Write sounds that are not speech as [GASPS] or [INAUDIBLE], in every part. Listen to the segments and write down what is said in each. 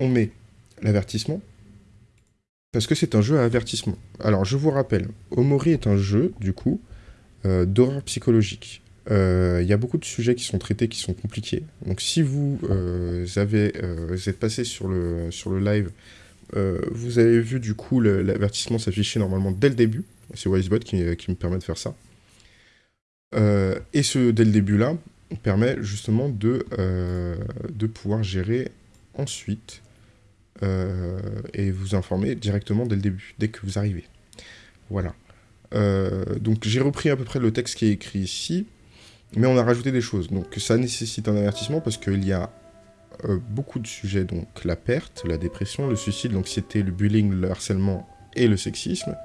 on met l'avertissement, parce que c'est un jeu à avertissement. Alors, je vous rappelle, Omori est un jeu, du coup, euh, d'horreur psychologique. Euh, il y a beaucoup de sujets qui sont traités, qui sont compliqués. Donc, si vous, euh, avez, vous êtes passé sur le, live, vous avez vu, du coup, l'avertissement s'afficher normalement dès le début. C'est Wisebot qui, qui, me permet de faire ça. et ce, dès le début-là, permet justement de, pouvoir gérer ensuite euh, et vous informer directement dès le début, dès que vous arrivez. Voilà. Euh, donc j'ai repris à peu près le texte qui est écrit ici, mais on a rajouté des choses. Donc ça nécessite un avertissement parce qu'il y a euh, beaucoup de sujets, donc la perte, la dépression, le suicide, l'anxiété, le bullying, le harcèlement et le sexisme.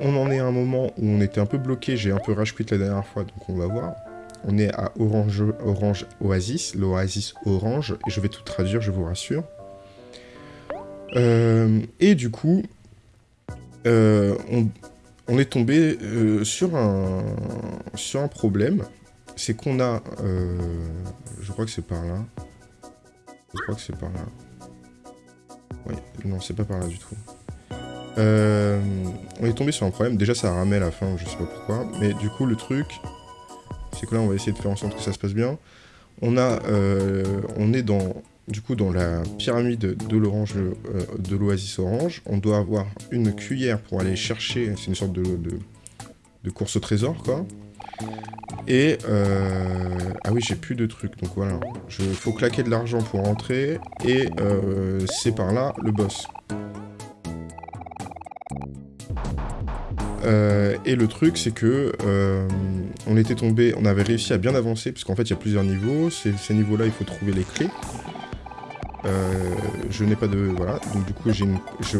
On en est à un moment où on était un peu bloqué, j'ai un peu rage la dernière fois, donc on va voir. On est à Orange, Orange Oasis, l'Oasis Orange, et je vais tout traduire, je vous rassure. Euh, et du coup, euh, on, est tombé euh, sur, un, sur un problème. C'est qu'on a... je crois que c'est par là. Je crois que c'est par là. Oui, non, c'est pas par là du tout. on est tombé sur un problème. Déjà, ça a à la fin, je sais pas pourquoi. Mais du coup, le truc, c'est que là, on va essayer de faire en sorte que ça se passe bien. On a... on est dans du coup, dans la pyramide de l'orange, euh, de l'oasis orange, on doit avoir une cuillère pour aller chercher, c'est une sorte de, course au trésor, quoi. Et, euh, ah oui, j'ai plus de trucs, donc voilà. Il faut claquer de l'argent pour rentrer, et euh, c'est par là le boss. et le truc, c'est que on était tombé, on avait réussi à bien avancer, parce qu'en fait, il y a plusieurs niveaux. Ces niveaux-là, il faut trouver les clés. Euh, je n'ai pas de... Voilà, donc du coup,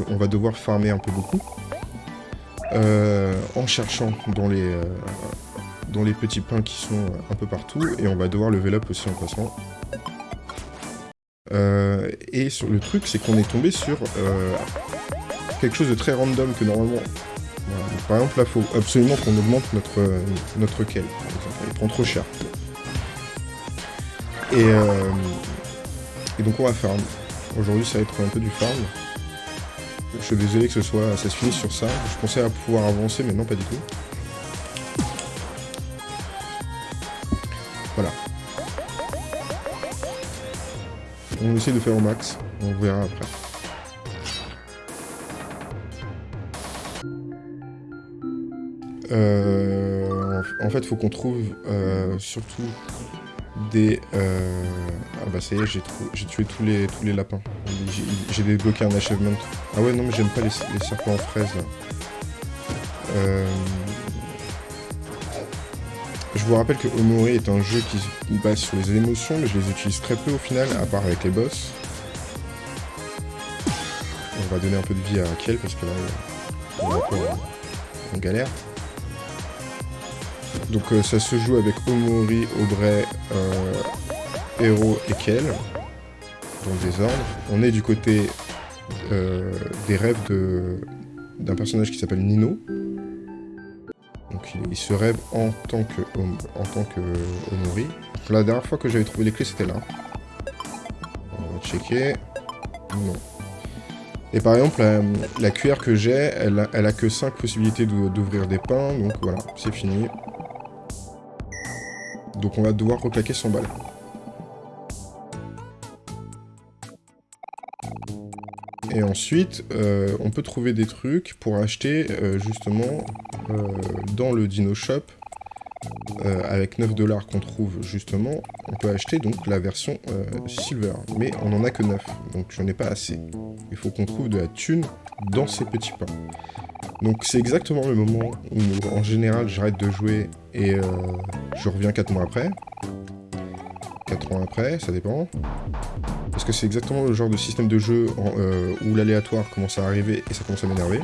on va devoir farmer un peu beaucoup. Euh, en cherchant dans les, euh, dans les petits pains qui sont un peu partout. Et on va devoir level up aussi en passant. et sur le truc, c'est qu'on est tombé sur quelque chose de très random que normalement... par exemple, là, faut absolument qu'on augmente notre, notre quel. Il prend trop cher. Et... Et donc on va farm. Aujourd'hui ça va être un peu du farm. Je suis désolé que ce soit, ça se finisse sur ça. Je pensais à pouvoir avancer, mais non pas du tout. Voilà. On essaie de faire au max. On verra après. Euh, en fait, faut qu'on trouve euh, surtout des... Euh... Ah bah ça y est, j'ai tué tous les, tous les lapins. J'ai débloqué un achievement. Ah ouais, non, mais j'aime pas les, serpents en fraise, là. Euh... Je vous rappelle que Omori est un jeu qui se base sur les émotions, mais je les utilise très peu au final, à part avec les boss. On va donner un peu de vie à Kiel, parce que là, on peu en galère. Donc euh, ça se joue avec Omori, Aubrey, euh, Hero et Kel, dans le désordre. On est du côté euh, des rêves d'un personnage qui s'appelle Nino. Donc il, se rêve en tant que, en tant que Omori. la dernière fois que j'avais trouvé les clés, c'était là. On va checker. Non. Et par exemple, la, cuillère que j'ai, elle, elle, a que 5 possibilités d'ouvrir des pains, donc voilà, c'est fini. Donc on va devoir reclaquer son balle. Et ensuite, euh, on peut trouver des trucs pour acheter euh, justement euh, dans le Dino Shop. avec 9 dollars qu'on trouve justement, on peut acheter donc la version Silver. Mais on n'en a que 9, donc j'en ai pas assez. Il faut qu'on trouve de la thune dans ces petits pains. Donc c'est exactement le moment où en général j'arrête de jouer et je reviens 4 mois après. 4 mois après, ça dépend. Parce que c'est exactement le genre de système de jeu euh, où l'aléatoire commence à arriver et ça commence à m'énerver.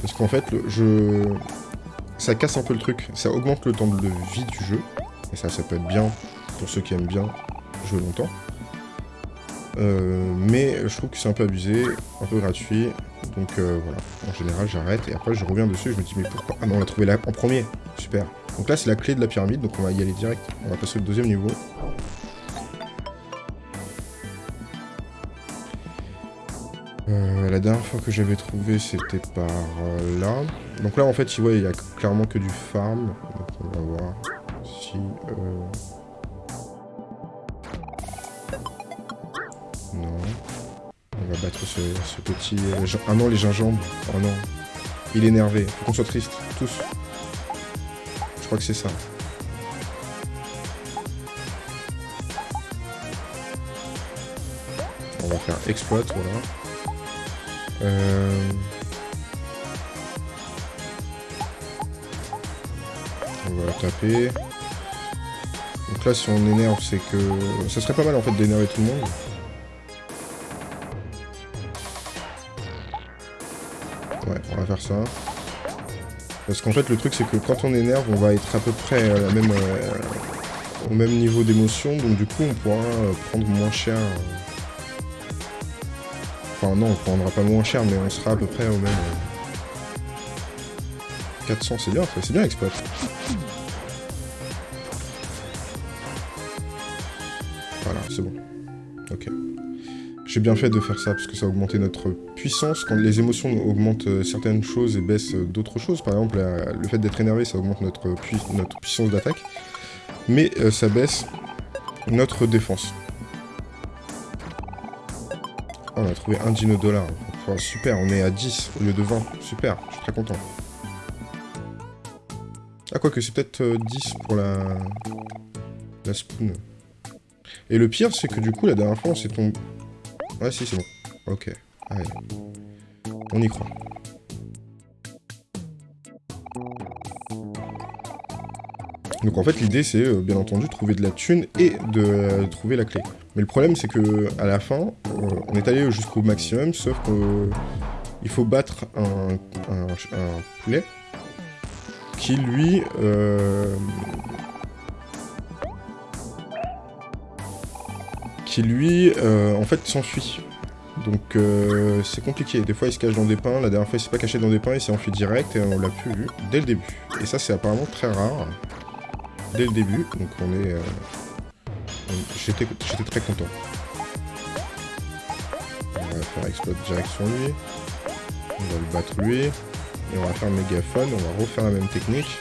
Parce qu'en fait, ça casse un peu le truc. Ça augmente le temps de vie du jeu. Et ça, ça peut être bien pour ceux qui aiment bien jouer longtemps. Euh, mais je trouve que c'est un peu abusé, un peu gratuit. Donc euh, voilà, en général j'arrête et après je reviens dessus et je me dis mais pourquoi? Ah non on l'a trouvé là en premier, super. Donc là c'est la clé de la pyramide, donc on va y aller direct. On va passer au deuxième niveau. Euh, la dernière fois que j'avais trouvé, c'était par là. Donc là, en fait, il y a clairement que du farm. Donc on va voir si... Non. On va battre ce, petit... Euh, ah non, les gingembre. Oh non. Il est énervé. Faut qu'on soit triste. Tous. Je crois que c'est ça. On va faire exploit, voilà. Euh... On va taper. Donc là, si on énerve, c'est que... Ça serait pas mal, en fait, d'énerver tout le monde. Ouais, on va faire ça. Parce qu'en fait, le truc, c'est que quand on énerve, on va être à peu près même, euh, au même niveau d'émotion. Donc du coup, on pourra euh, prendre moins cher. Enfin non, on prendra pas moins cher, mais on sera à peu près au même... 400, euh, c'est bien, c'est bien exploit. Voilà, c'est bon. Ok. J'ai bien fait de faire ça, parce que ça a augmenté notre puissance. Quand les émotions augmentent euh, certaines choses et baissent euh, d'autres choses, par exemple, le fait d'être énervé, ça augmente notre, notre puissance d'attaque. Mais ça baisse notre défense on a trouvé un dino dollar. super, on est à 10 au lieu de 20. Super, je suis très content. Ah, quoi que c'est peut-être 10 euh, pour la... La spoon. Et le pire, c'est que du coup, la dernière fois, on s'est tombé... Ouais, si, c'est bon. Ok. Allez. On y croit. Donc en fait l'idée c'est euh, bien entendu trouver de la thune et de euh, trouver la clé. Mais le problème c'est que à la fin, euh, on est allé jusqu'au maximum, sauf qu'il faut battre un, poulet qui lui... lui, en fait, s'enfuit. Donc c'est compliqué. Des fois il se cache dans des pains, la dernière fois il s'est pas caché dans des pains, il s'est enfui direct et on l'a plus vu dès le début. Et ça c'est apparemment très rare dès le début, donc on est... Euh, j'étais très content. On va faire exploit direct sur lui. On va le battre lui. Et on va faire mégaphone, on va refaire la même technique.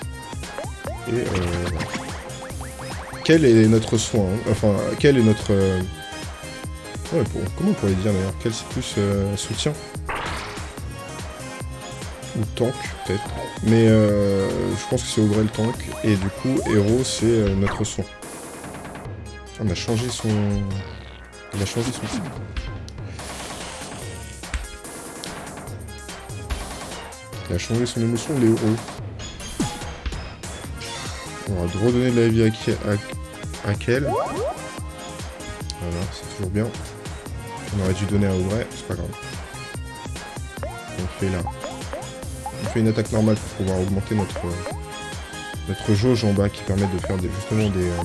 Et euh, Quel est notre soin hein Enfin, quel est notre... Euh, ouais, comment on pourrait dire d'ailleurs Quel c'est plus soutien ou tank, peut-être. Mais euh, je pense que c'est vrai le tank. Et du coup, héros, c'est euh, notre son. On a changé son... Il a changé son... Il a changé son émotion, les héros. On va redonner de la vie à, à, Kel. Voilà, c'est toujours bien. On aurait dû donner à Aubray, c'est pas grave. On fait là une attaque normale pour pouvoir augmenter notre, notre jauge en bas qui permet de faire des, justement des, euh,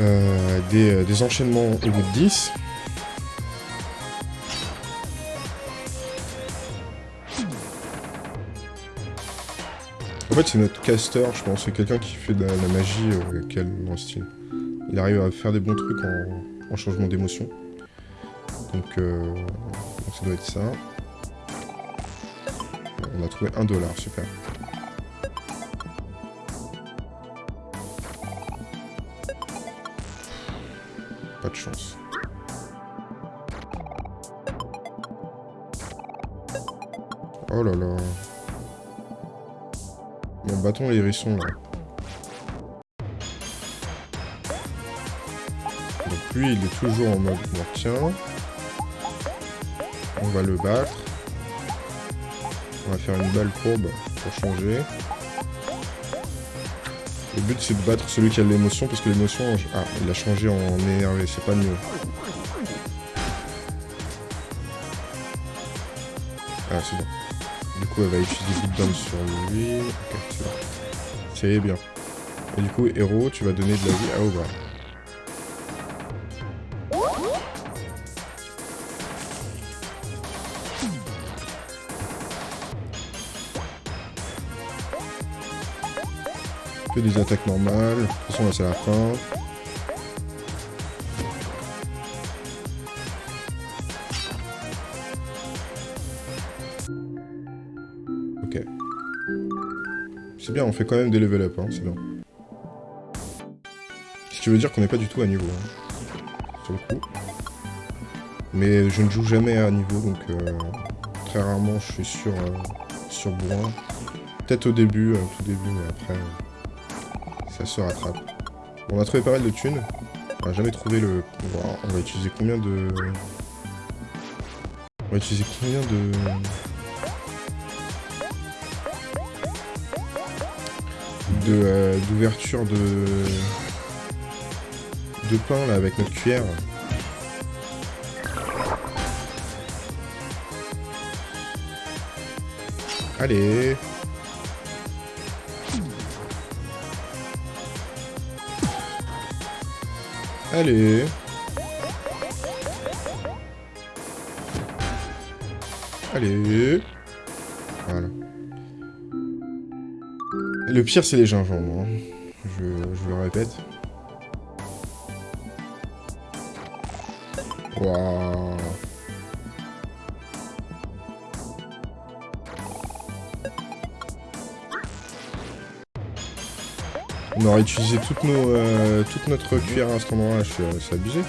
euh, euh, des, enchaînements au bout de 10. En fait, c'est notre caster, je pense. C'est quelqu'un qui fait de la, magie quel dans style. Il arrive à faire des bons trucs en, changement d'émotion. donc, ça doit être ça. On a trouvé un dollar, super. Pas de chance. Oh là là. Mon bâton et hérissons là. Lui il est toujours en mode tiens. On va le battre. On va faire une balle courbe pour changer. Le but c'est de battre celui qui a l'émotion parce que l'émotion... Ah, il a changé en énervé, c'est pas mieux. Ah, c'est bon. Du coup, elle va utiliser Beatdown sur lui. Ok, c'est bien. Et du coup, héros, tu vas donner de la vie à Obra. Les attaques normales. De toute façon, là, c'est la fin. Ok. C'est bien, on fait quand même des level up, hein, c'est bien. Ce qui veut dire qu'on n'est pas du tout à niveau. Hein, sur le coup. Mais je ne joue jamais à niveau, donc euh, très rarement je suis sur, euh, sur bourrin. Peut-être au début, euh, tout début, mais après... Euh, se rattrape. on a trouvé pas mal de thunes. On n'a jamais trouvé le... On va utiliser combien de... On va utiliser combien de... de d'ouverture de de pain là avec notre cuillère. Allez Allez Allez Voilà. Le pire, c'est les gingembre. Hein. Je, je, le répète. Waouh On aurait utilisé euh, toute notre cuillère à cet endroit-là, c'est abusé.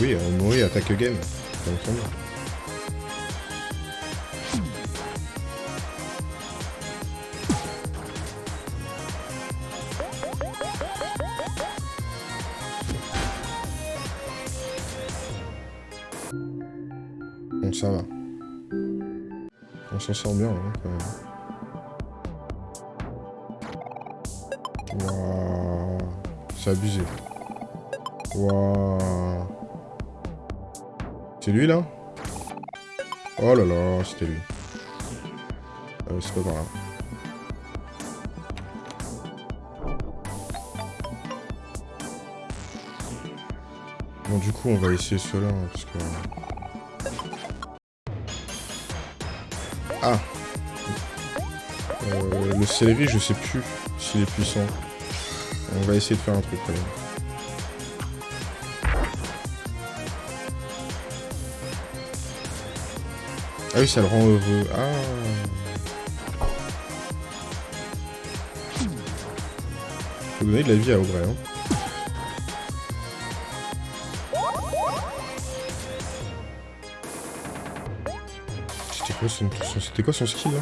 Oui, on mourit attaque game. Va essayer cela, hein, parce que... Ah euh, Le céleri, je sais plus s'il est puissant. On va essayer de faire un truc, quand. Ah oui, ça le rend heureux. Ah Faut donner de la vie à Aubrey, hein. C'était quoi son, skill là?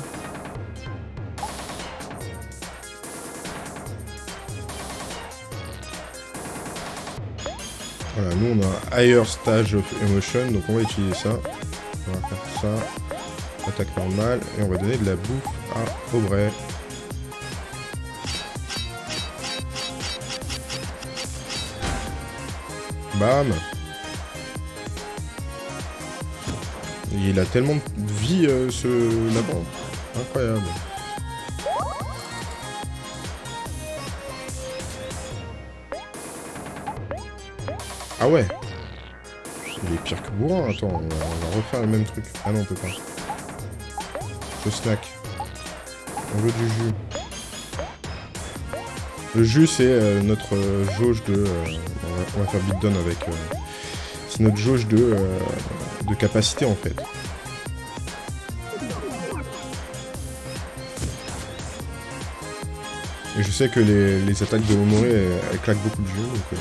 Voilà, nous on a un higher stage of emotion, donc on va utiliser ça. On va faire ça. Attaque normale, et on va donner de la bouffe à Aubrey. Bam Il a tellement de vie, euh, ce lapin. Incroyable. Ah ouais Il est pire que bourrin. Attends, on va, refaire le même truc. Ah non, on peut pas. Le snack. On veut du jus. Le jus, c'est euh, notre euh, jauge de... on, va, faire beatdown avec... c'est notre jauge de de capacité en fait. Et je sais que les, attaques de Omori, elles, claquent beaucoup de. Euh.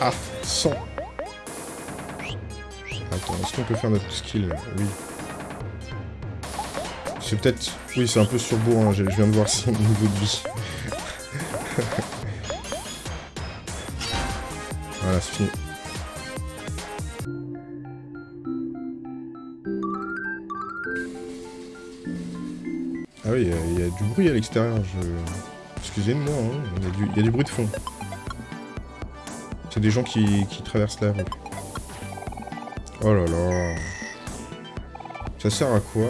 Ah, 100 Attends, est-ce qu'on peut faire notre skill? Oui. C'est peut-être... Oui, c'est un peu surbourg, hein. je viens de voir son niveau de vie. Ah oui, il y, a du bruit à l'extérieur, je... Excusez-moi, hein, il, y, a du bruit de fond. C'est des gens qui, qui traversent la. Oh là là. Ça sert à quoi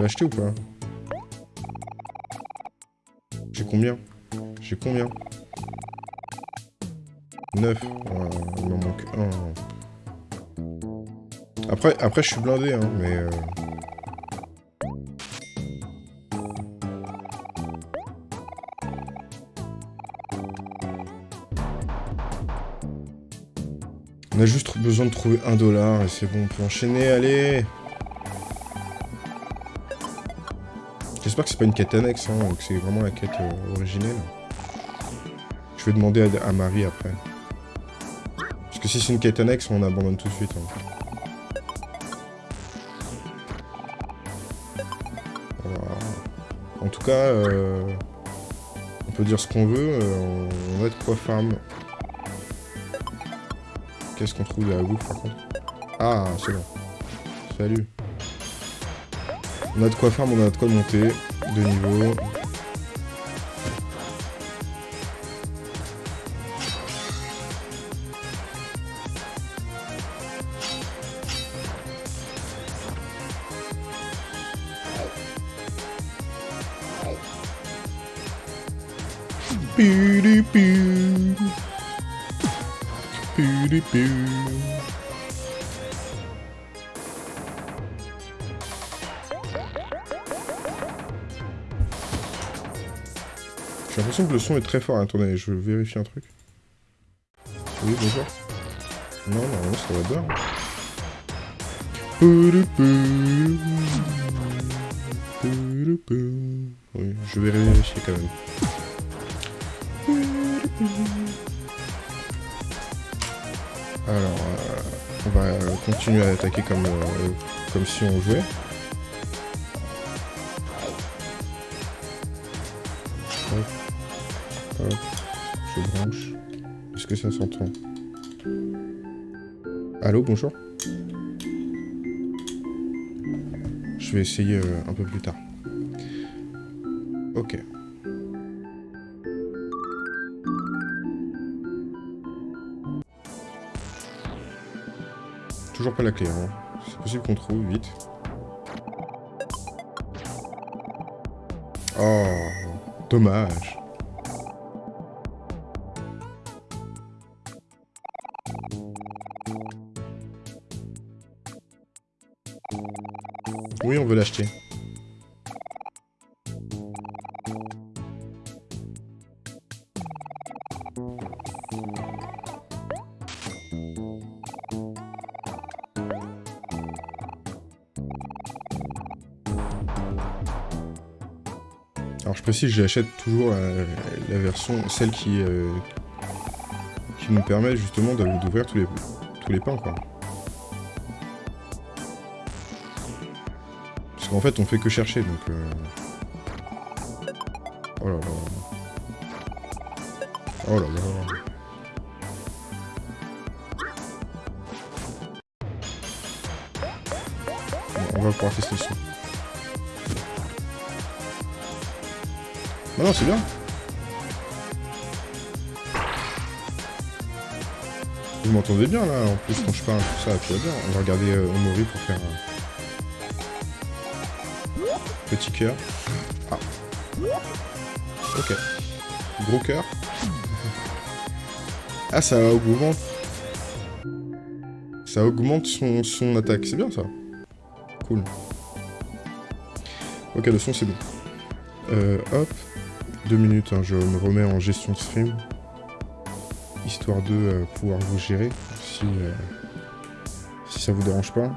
peux l'acheter ou pas J'ai combien J'ai combien 9. il m'en manque un. Après, après, je suis blindé, hein, mais... Euh... On a juste besoin de trouver un dollar et c'est bon, on peut enchaîner, allez J'espère que c'est pas une quête annexe, hein, que c'est vraiment la quête euh, originelle. Je vais demander à, Marie après. Parce que si c'est une quête annexe, on abandonne tout de suite. Hein. En tout cas, euh, on peut dire ce qu'on veut, euh, on a de quoi farm? Qu'est-ce qu'on trouve de la bouffe par contre? Ah, c'est bon. Salut. On a de quoi faire, on a de quoi monter de niveau. Que le son est très fort. Attendez, je vérifie un truc. Oui, bonjour. Non, non, ça va bien. Oui, je vais vérifier quand même. Alors, euh, on va continuer à attaquer comme, euh, comme si on jouait. Que ça s'entend Allô, bonjour Je vais essayer euh, un peu plus tard. Ok. toujours pas la clé. Hein. C'est possible qu'on trouve vite. Oh, dommage. Oui, on veut l'acheter. Si j'achète toujours la, version, celle qui, euh, qui nous permet justement d'ouvrir tous les, tous les pains, quoi. Qu'en fait, on fait que chercher, donc... Euh... Oh là là... Oh là là... on va pouvoir tester ça. Ah non, c'est bien. Vous m'entendez bien là, en plus quand je parle, tout ça, tout va bien. On va regarder euh, Omori pour faire un petit cœur. Ah. Ok. Gros cœur. Ah, ça augmente. Ça augmente son, attaque. C'est bien ça. Cool. Ok, le son c'est bon. Euh, hop deux minutes, hein, je me remets en gestion de stream. Histoire de euh, pouvoir vous gérer, si, euh, si ça vous dérange pas.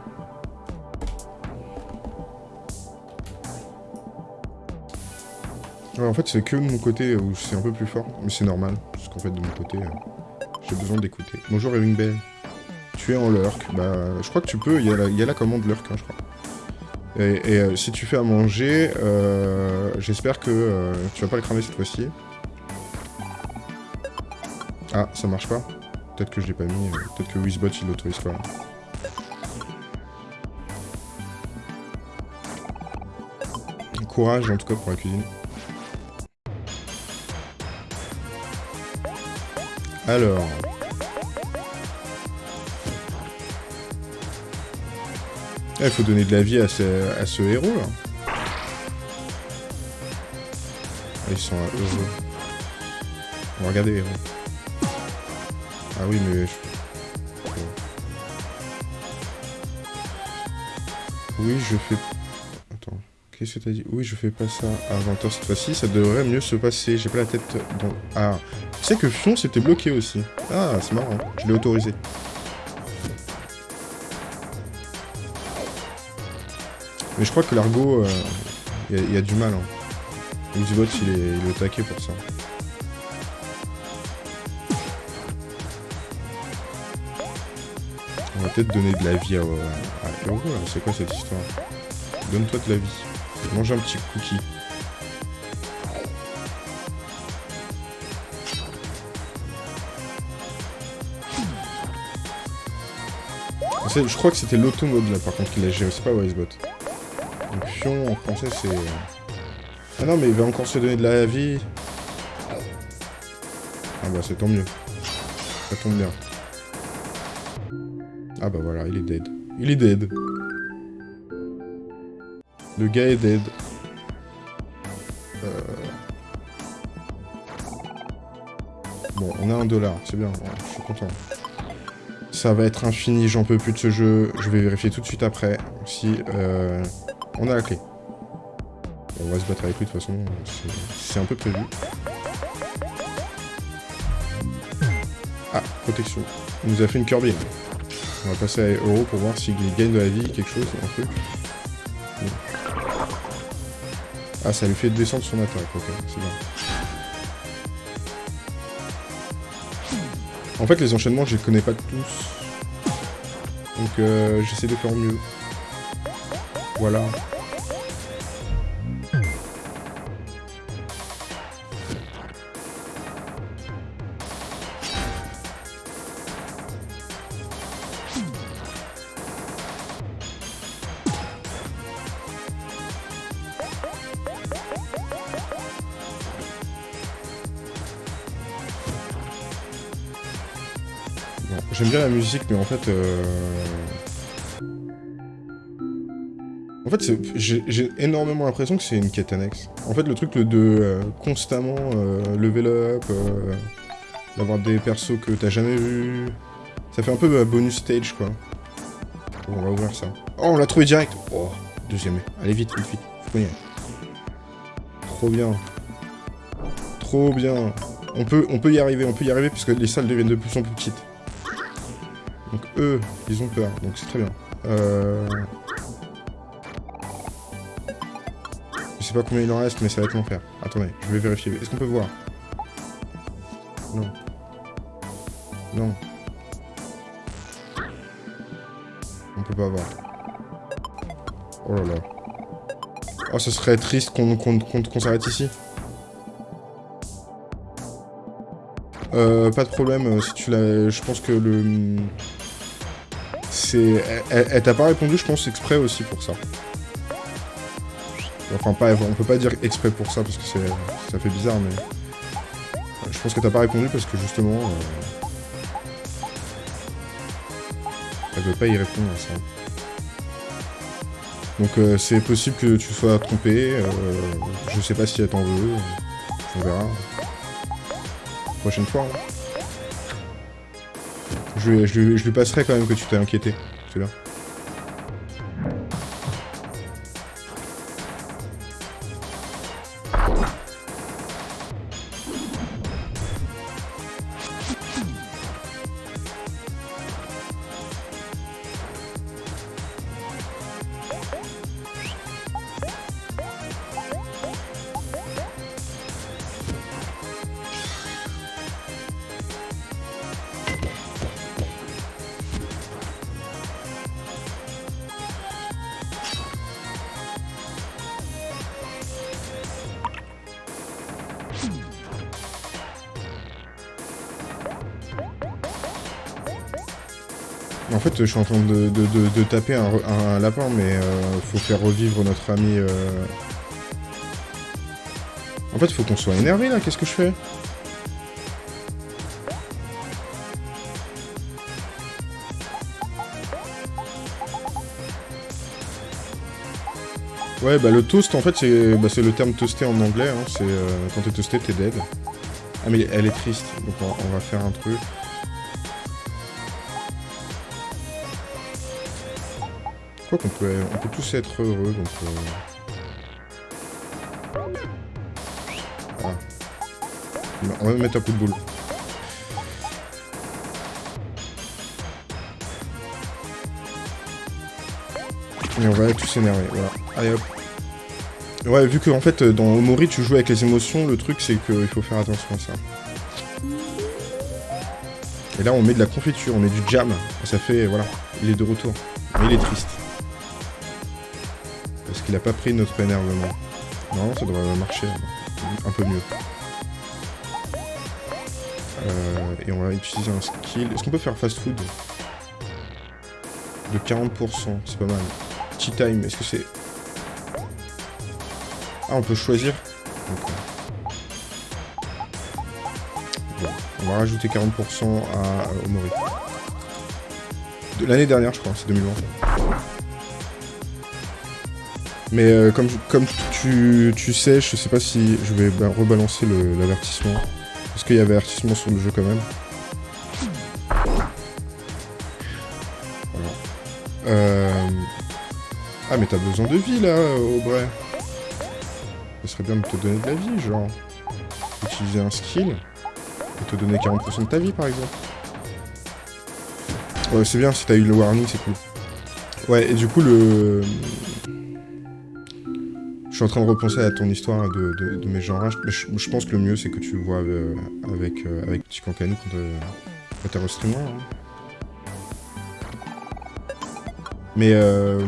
En fait, c'est que de mon côté où c'est un peu plus fort, mais c'est normal, parce qu'en fait, de mon côté, euh, j'ai besoin d'écouter. Bonjour Ewing Bell. Tu es en lurk. Bah, je crois que tu peux, il y, a la commande lurk, hein, je crois. Et, euh, si tu fais à manger, euh, j'espère que tu vas pas le cramer cette fois-ci. Ah, ça marche pas Peut-être que je l'ai pas mis, peut-être que Wizbot il l'autorise pas. Courage en tout cas pour la cuisine. Alors... Il faut donner de la vie à ce, héros, là. Ah, ils sont heureux. On va regarder les héros. Ah oui, mais... Oui, je fais... Attends. Qu'est-ce que t'as dit? Oui, je fais pas ça à 20h cette fois-ci. Ça devrait mieux se passer. J'ai pas la tête dans... Ah. Tu sais que Fion s'était bloqué aussi. Ah, c'est marrant. Je l'ai autorisé. Mais je crois que l'argot, il euh, y, a du mal. Hein. Xbot, il est, est au taquet pour ça. On va peut-être donner de la vie à... à... c'est quoi cette histoire? Donne-toi de la vie. Mange un petit cookie. Je crois que c'était l'automode là par contre qu'il a géré, c'est pas Wisebot. Donc Fion en français c'est... Ah non mais il va encore se donner de la vie. Ah bah c'est tant mieux. Ça tombe bien. Ah bah voilà, il est dead. Il est dead. Le gars est dead. Euh. Bon, on a un dollar, c'est bien, je suis content. Ça va être infini, j'en peux plus de ce jeu. Je vais vérifier tout de suite après si euh, on a la clé. On va se battre avec lui de toute façon, c'est un peu prévu. Ah, protection. Il nous a fait une Kirby. On va passer à Euro pour voir s'il gagne de la vie, quelque chose, un. Ah, ça lui fait descendre son attaque, ok, c'est bien. En fait, les enchaînements, je les connais pas tous. Donc, euh, j'essaie de faire mieux. Voilà. J'aime bien la musique, mais en fait... Euh... En fait, j'ai énormément l'impression que c'est une quête annexe. En fait, le truc de euh, constamment euh, level up, euh, d'avoir des persos que t'as jamais vus... Ça fait un peu bonus stage, quoi. on va ouvrir ça. Oh, on l'a trouvé direct Oh, deuxième. Allez, vite, vite, vite. Trop bien. Trop bien. On peut, on peut y arriver, on peut y arriver, puisque les salles deviennent de plus en plus petites. Donc eux, ils ont peur, donc c'est très bien. Euh... Je sais pas combien il en reste, mais ça va être l'enfer. Attendez, je vais vérifier. Est-ce qu'on peut voir? Non. Non. On peut pas voir. Oh là là. Oh, ce serait triste qu'on s'arrête ici. Euh, pas de problème, euh, si tu l'as... Je pense que le... Elle, t'a pas répondu, je pense, exprès aussi pour ça. Enfin, pas, on peut pas dire exprès pour ça, parce que ça fait bizarre, mais... Je pense que t'as pas répondu parce que, justement... Euh, elle veut pas y répondre à ça. Donc euh, c'est possible que tu sois trompé, euh, je sais pas si elle t'en veut, on verra. Prochaine fois. Hein. Je, lui passerai quand même que tu t'es inquiété. C'est je suis en train de, taper un, lapin, mais euh, faut faire revivre notre ami... Euh. En fait, faut qu'on soit énervé, là. Qu'est-ce que je fais? Ouais, bah le toast, en fait, c'est bah, le terme toasté en anglais. Hein. C'est euh, quand t'es toasté, t'es dead. Ah, mais elle est triste, donc on va faire un truc. Crois qu'on peut, on peut tous être heureux, donc... Euh... On va mettre un coup de boule. Et on va tous s'énerver, voilà. Allez hop. Ouais, vu que en fait dans Omori tu joues avec les émotions, le truc c'est qu'il faut faire attention à ça. Et là on met de la confiture, on met du jam. Ça fait, voilà, il est de retour. Mais il est triste. Parce qu'il a pas pris notre énervement. Non, ça devrait marcher un peu mieux. Euh, et on va utiliser un skill. Est-ce qu'on peut faire fast food? De 40%, c'est pas mal. Tea time, est-ce que c'est... Ah, on peut choisir on va rajouter 40% à Omori. De l'année dernière, je crois, c'est 2020. Mais euh, comme, comme tu, tu, sais, je sais pas si je vais rebalancer l'avertissement. Parce qu'il y avait avertissement sur le jeu quand même. Voilà. Euh... Ah mais t'as besoin de vie là, Aubrey. Ce serait bien de te donner de la vie, genre. Utiliser un skill. Et te donner 40% de ta vie par exemple. Ouais, c'est bien, si t'as eu le warning, c'est cool. Ouais, et du coup, le... Je suis en train de repenser à ton histoire de, mes genres. Je, je, pense que le mieux, c'est que tu vois euh, avec, euh, avec Petit Cancanou quand, euh, restreint. Hein. Mais euh...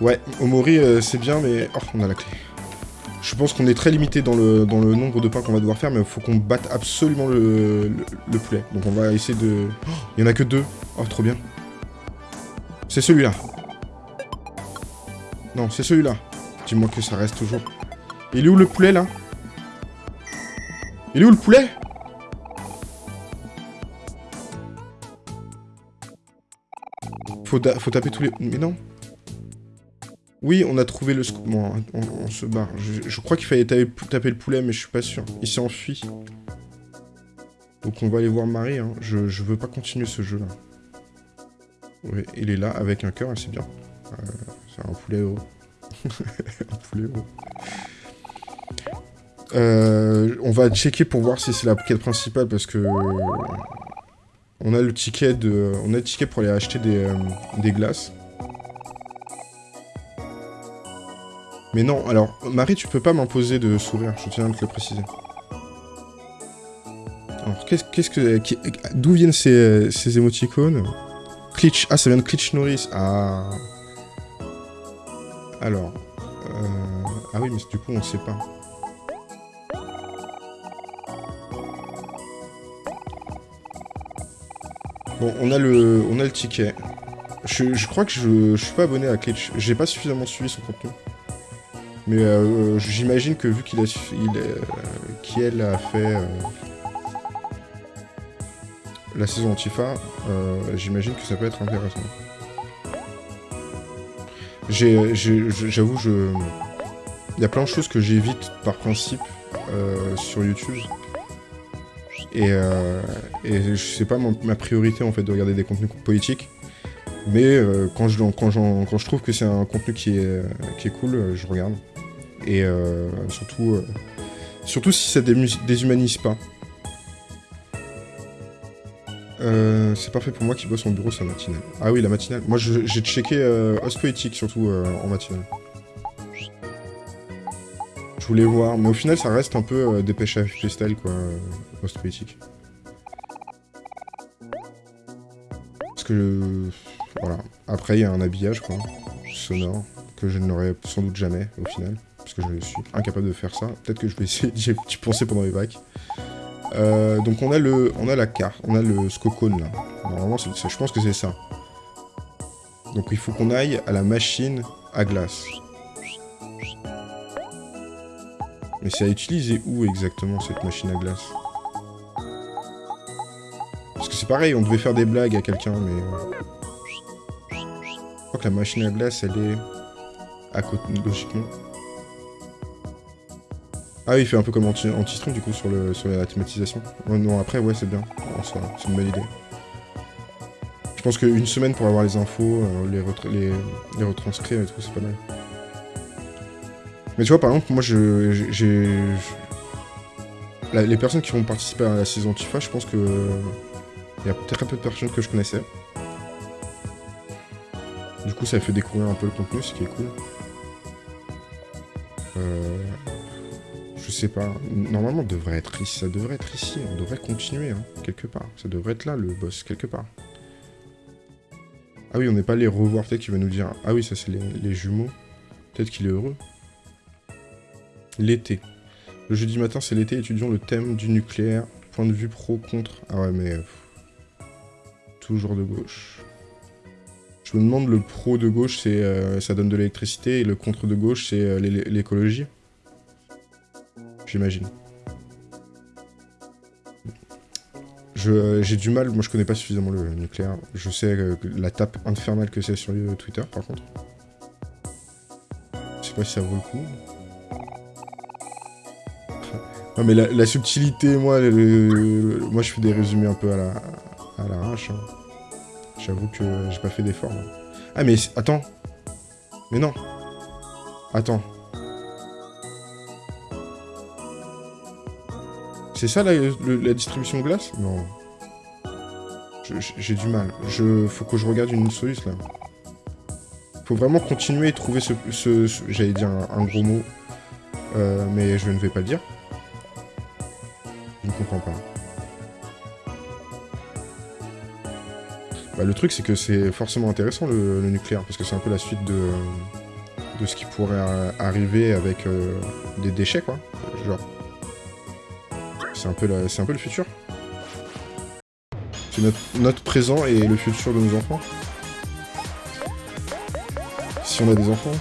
Ouais, Omori, c'est bien, mais... Oh, on a la clé. Je pense qu'on est très limité dans le, dans le nombre de pains qu'on va devoir faire, mais il faut qu'on batte absolument le, le, poulet. Donc on va essayer de... Oh, il y en a que deux. Oh, trop bien. C'est celui-là. Non, c'est celui-là. Dis-moi que ça reste toujours. Il est où le poulet, là? Il est où le poulet? Faut, faut taper tous les... Mais non. Oui, on a trouvé le... Bon, on, se barre. Je, crois qu'il fallait taper, le poulet, mais je suis pas sûr. Il s'est enfui. Donc on va aller voir Marie. Hein. Je, veux pas continuer ce jeu-là. Oui, il est là, avec un cœur, c'est bien. Euh, un poulet haut. [LAUGHS] un poulet haut. Euh, on va checker pour voir si c'est la quête principale parce que on a le ticket de, on a le ticket pour aller acheter des, euh, des glaces. Mais non, alors Marie, tu peux pas m'imposer de sourire. Je tiens à te le préciser. Alors qu'est-ce que, d'où viennent ces, ces émoticônes? Klitch, ah ça vient de Klitch Norris. Ah. Alors. Euh... Ah oui, mais du coup, on sait pas. Bon, on a le, on a le ticket. Je, crois que je, je suis pas abonné à Klitch. J'ai pas suffisamment suivi son contenu. Mais euh, j'imagine que vu qu'il a, il, euh, fait euh, la saison Antifa, j'imagine que ça peut être intéressant. J'avoue, je... Il y a plein de choses que j'évite par principe euh, sur YouTube. Et, euh, c'est pas ma priorité en fait de regarder des contenus politiques. Mais euh, quand, je, trouve que c'est un contenu qui est, qui est cool, je regarde. Et surtout, surtout si ça déshumanise pas. Euh, c'est parfait pour moi qui bosse en bureau sa matinale. Ah oui, la matinale. Moi, j'ai checké euh, Poétique, surtout euh, en matinale. Je voulais voir, mais au final, ça reste un peu dépêche à freestyle, quoi, Host Poétique. Parce que... Voilà. Après, il y a un habillage, quoi, sonore, que je n'aurai sans doute jamais, au final. Parce que je suis incapable de faire ça. Peut-être que je vais essayer d'y penser pendant les vagues. Euh, donc on a le, on a la carte, on a le scocone là. Normalement, je pense que c'est ça. Donc il faut qu'on aille à la machine à glace. Mais c'est à utiliser où exactement cette machine à glace? Parce que c'est pareil, on devait faire des blagues à quelqu'un, mais... Euh, je crois que la machine à glace, elle est à côté, logiquement. Ah oui, il fait un peu comme anti-stream du coup sur, le, sur la thématisation. non, après, ouais, c'est bien. c'est une bonne idée. pense qu'une semaine pour avoir les infos, euh, les, les, retranscrire et tout, c'est pas mal. Mais tu vois, par exemple, moi, je, j'ai... Les personnes qui vont participer à la saison Tifa, je pense que... Il y a très peu de personnes que je connaissais. Du coup, ça fait découvrir un peu le contenu, ce qui est cool. Euh... Je sais pas. Normalement, devrait être ici. Ça devrait être ici. On devrait continuer, hein, quelque part. Ça devrait être là, le boss, quelque part. Ah oui, on n'est pas les revoir. Peut-être qu'il va nous dire... Ah oui, ça, c'est les, jumeaux. Peut-être qu'il est heureux. L'été. Le jeudi matin, c'est l'été. Étudions le thème du nucléaire. Point de vue pro, contre... Ah ouais, mais... Toujours de gauche. Je me demande, le pro de gauche, c'est euh, ça donne de l'électricité, et le contre de gauche, c'est euh, l'écologie j'imagine. J'ai du mal, moi je connais pas suffisamment le nucléaire. Je sais la tape infernale que c'est sur Twitter par contre. Je sais pas si ça vaut le coup. [LAUGHS] non mais la, subtilité, moi, moi je fais des résumés un peu à la à l'arrache. Hein. J'avoue que j'ai pas fait d'effort. Ah mais attends Mais non Attends C'est ça la, distribution de glace Non. J'ai du mal. Je, faut que je regarde une solution là. Faut vraiment continuer et trouver ce... J'allais dire un, gros mot. Euh, mais je ne vais pas le dire. Je ne comprends pas. Bah, le truc, c'est que c'est forcément intéressant, le, nucléaire, parce que c'est un peu la suite de, de ce qui pourrait arriver avec euh, des déchets, quoi. Genre, c'est un, peu le futur. C'est notre, présent et le futur de nos enfants. Si on a des enfants.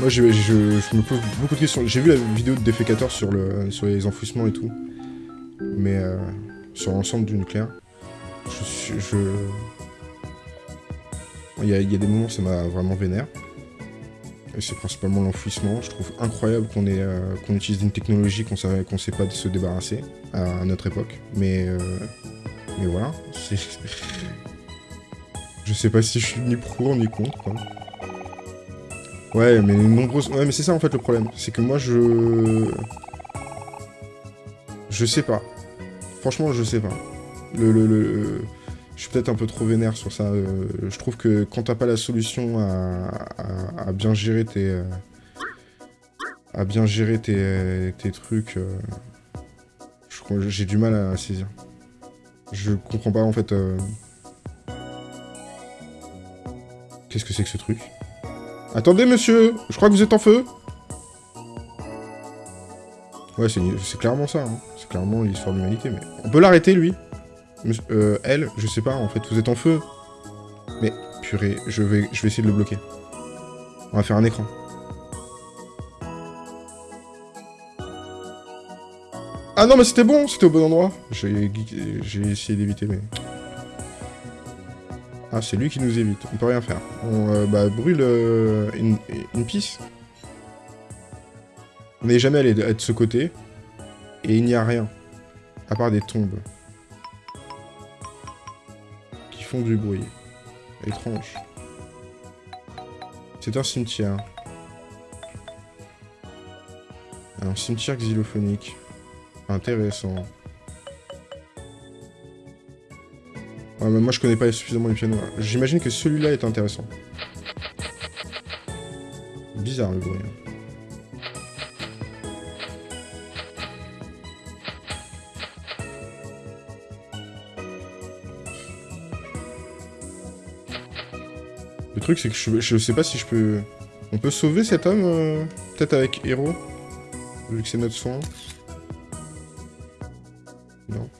Moi, je, me pose beaucoup de questions. J'ai vu la vidéo de le, sur les enfouissements et tout. Mais euh, sur l'ensemble du nucléaire. Je, je, il y, a, des moments, ça m'a vraiment vénère. Et c'est principalement l'enfouissement. Je trouve incroyable qu'on euh, utilise une technologie qu'on ne sait pas de se débarrasser à, notre époque. Mais, euh, mais voilà. [LAUGHS] je sais pas si je suis ni pour ni contre. Ouais, mais. Ouais, mais c'est ça en fait le problème. C'est que moi, je... Je sais pas. Franchement, je sais pas. le... le je suis peut-être un peu trop vénère sur ça. Euh, je trouve que quand t'as pas la solution à, bien gérer tes... à bien gérer tes, trucs, euh, j'ai du mal à saisir. Je comprends pas en fait... Euh, qu'est-ce que c'est que ce truc? Attendez monsieur Je crois que vous êtes en feu Ouais, c'est clairement ça. Hein. C'est clairement l'histoire de l'humanité, mais... On peut l'arrêter, lui euh, elle, je sais pas, en fait, vous êtes en feu. Mais, purée, je vais, je vais essayer de le bloquer. On va faire un écran. Ah non, mais c'était bon, c'était au bon endroit. J'ai essayé d'éviter, mais... Ah, c'est lui qui nous évite, on peut rien faire. On euh, bah, brûle euh, une, piste. On n'est jamais allé de ce côté. Et il n'y a rien. À part des tombes font du bruit. Étrange. C'est un cimetière. Un cimetière xylophonique. Intéressant. moi je connais pas suffisamment les pianos. J'imagine que celui-là est intéressant. Bizarre le bruit. Truc, c'est que je, sais pas si je peux... On peut sauver cet homme, euh, peut-être avec héros Vu que c'est notre soin. Non.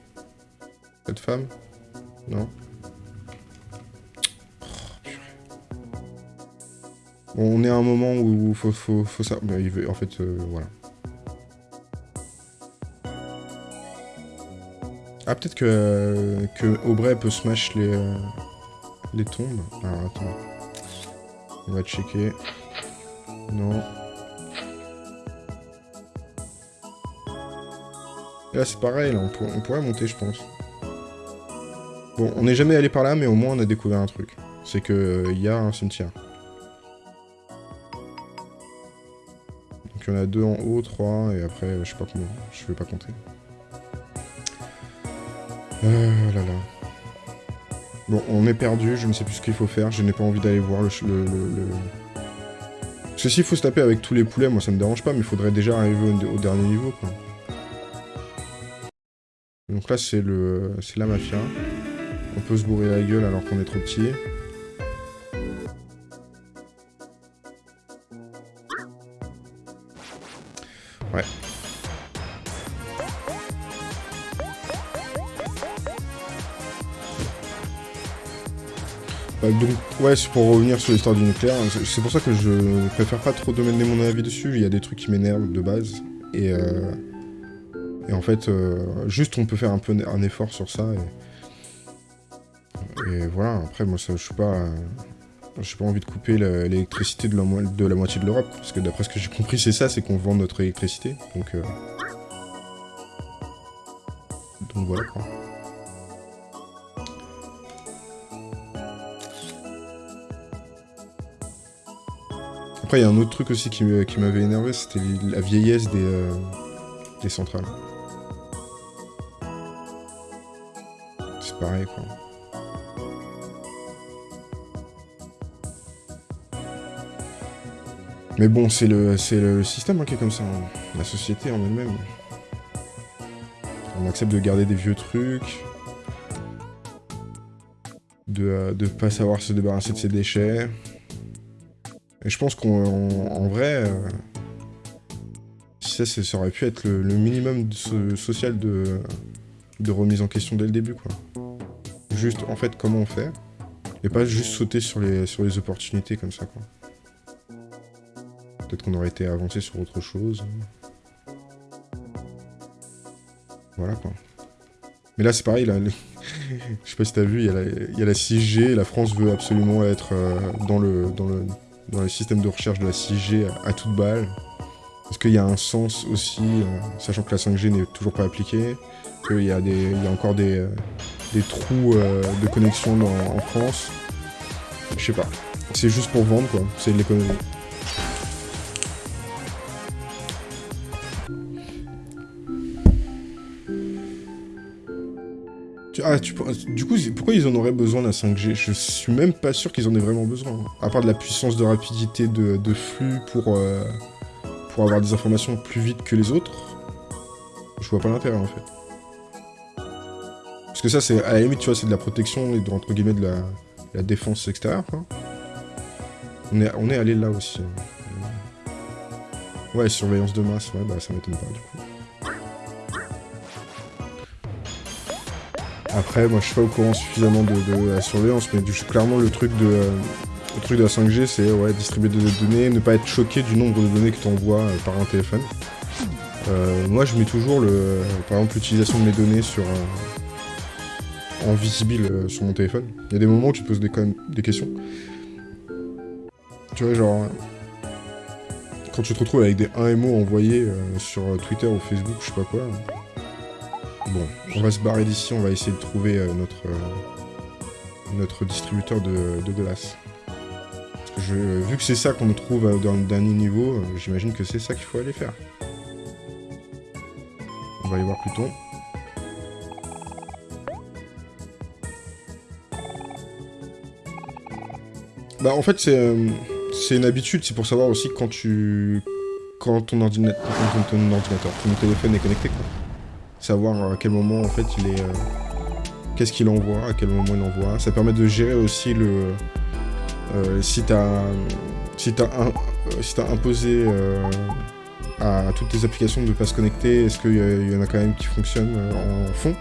Cette femme Non. on est à un moment où faut, faut, faut ça... Mais il veut, en fait, euh, voilà. Ah, peut-être que, que Aubrey peut smash les, euh, les tombes. Alors, attends. On va checker. Non. Là, c'est pareil, là, on, pourrait monter, je pense. Bon, on n'est jamais allé par là, mais au moins, on a découvert un truc. C'est que euh, il y a un cimetière. Donc, il y en a deux en haut, trois, et après, je sais pas comment... Je vais pas compter. Euh, là là. Bon, on est perdu, je ne sais plus ce qu'il faut faire, je n'ai pas envie d'aller voir le... le, le, Parce que s'il faut se taper avec tous les poulets, moi ça me dérange pas, mais il faudrait déjà arriver au, dernier niveau, quoi. Donc là, c'est le, c'est la mafia. On peut se bourrer la gueule alors qu'on est trop petit. Donc, ouais, c'est pour revenir sur l'histoire du nucléaire. C'est pour ça que je préfère pas trop donner mon avis dessus. Il y a des trucs qui m'énervent de base. Et, euh, et en fait, euh, juste on peut faire un peu un effort sur ça. Et, voilà, après, moi, ça, je suis pas... J'ai pas envie de couper l'électricité de la moitié de l'Europe, parce que d'après ce que j'ai compris, c'est ça, c'est qu'on vend notre électricité. Donc, euh... donc voilà quoi. Après, il y a un autre truc aussi qui m'avait énervé, c'était la vieillesse des, euh, des centrales. C'est pareil, quoi. Mais bon, c'est le, le système hein, qui est comme ça. Hein. La société en elle-même. On accepte de garder des vieux trucs. De ne euh, pas savoir se débarrasser de ses déchets. Et je pense qu'en vrai, euh, ça, ça aurait pu être le, minimum social de, remise en question dès le début, quoi. Juste, en fait, comment on fait, et pas juste sauter sur les, opportunités comme ça, quoi. Peut-être qu'on aurait été avancé sur autre chose. Voilà, quoi. Mais là, c'est pareil, là, [LAUGHS] je sais pas si t'as vu, il y, a la, il y, a la 6G, la France veut absolument être euh, dans le... Dans le dans le système de recherche de la 6G à, toute balle Est-ce qu'il y a un sens aussi, euh, sachant que la 5G n'est toujours pas appliquée, qu'il y, a encore des, euh, trous euh, de connexion en France? Je sais pas. C'est juste pour vendre, quoi. C'est de l'économie. Ah, du coup, pourquoi ils en auraient besoin la 5G Je suis même pas sûr qu'ils en aient vraiment besoin. À part de la puissance de rapidité de, flux pour, euh, pour avoir des informations plus vite que les autres, je vois pas l'intérêt en fait. Parce que ça, c'est à la limite, tu vois, c'est de la protection et de, entre guillemets de la, défense extérieure. On est, on est allé là aussi. Hein. Ouais, surveillance de masse, ouais, bah ça m'étonne pas du coup. Après, moi je suis pas au courant suffisamment de, la surveillance, mais clairement le truc de, euh, truc de la 5G, c'est ouais, distribuer des données, ne pas être choqué du nombre de données que tu envoies euh, par un téléphone. Euh, moi je mets toujours le, par exemple l'utilisation de mes données sur en visible sur mon téléphone. Il y a des moments où tu poses des, quand même, des questions. Tu vois, genre, quand tu te retrouves avec des 1 MO envoyés sur Twitter ou Facebook, je sais pas quoi, Bon, on va se barrer d'ici, on va essayer de trouver euh, notre, euh, notre distributeur de, glace. Parce que je, vu que c'est ça qu'on trouve euh, dans dernier niveau, j'imagine que c'est ça qu'il faut aller faire. On va aller voir Pluton. Bah en fait c'est une habitude, c'est pour savoir aussi quand tu... Quand ton, ordinateur, quand ton ordinateur, ton téléphone est connecté quoi savoir à quel moment en fait il est... Euh, qu'est-ce qu'il envoie, à quel moment il envoie. Ça permet de gérer aussi le... Euh, si t'as si as, un, euh, si imposé à toutes tes applications de ne pas se connecter, est-ce qu'il y, en a quand même qui fonctionnent en fond?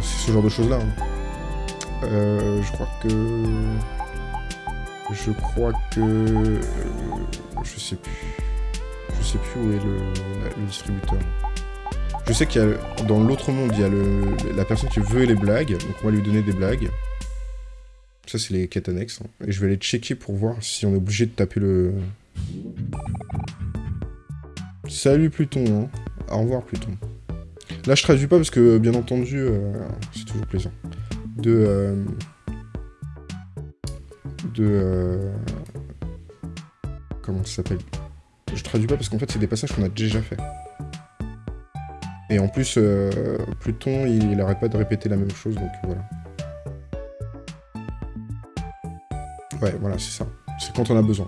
C'est ce genre de choses-là. Hein. je crois que... Je crois que... je sais plus. Je sais plus où est le distributeur. Je sais qu'il y a, dans l'autre monde, il y a la personne qui veut les blagues, donc on va lui donner des blagues. Ça, c'est les quêtes annexes. Hein. Et je vais aller checker pour voir si on est obligé de taper le... Salut Pluton, hein. Au revoir Pluton. Là, je traduis pas parce que, bien entendu, euh, c'est toujours plaisant. De... Euh, de... Euh, comment ça s'appelle? Je traduis pas parce qu'en fait, c'est des passages qu'on a déjà fait. Et en plus, Pluton, il, il arrête pas de répéter la même chose, donc voilà. Ouais, voilà, c'est ça. C'est quand on a besoin.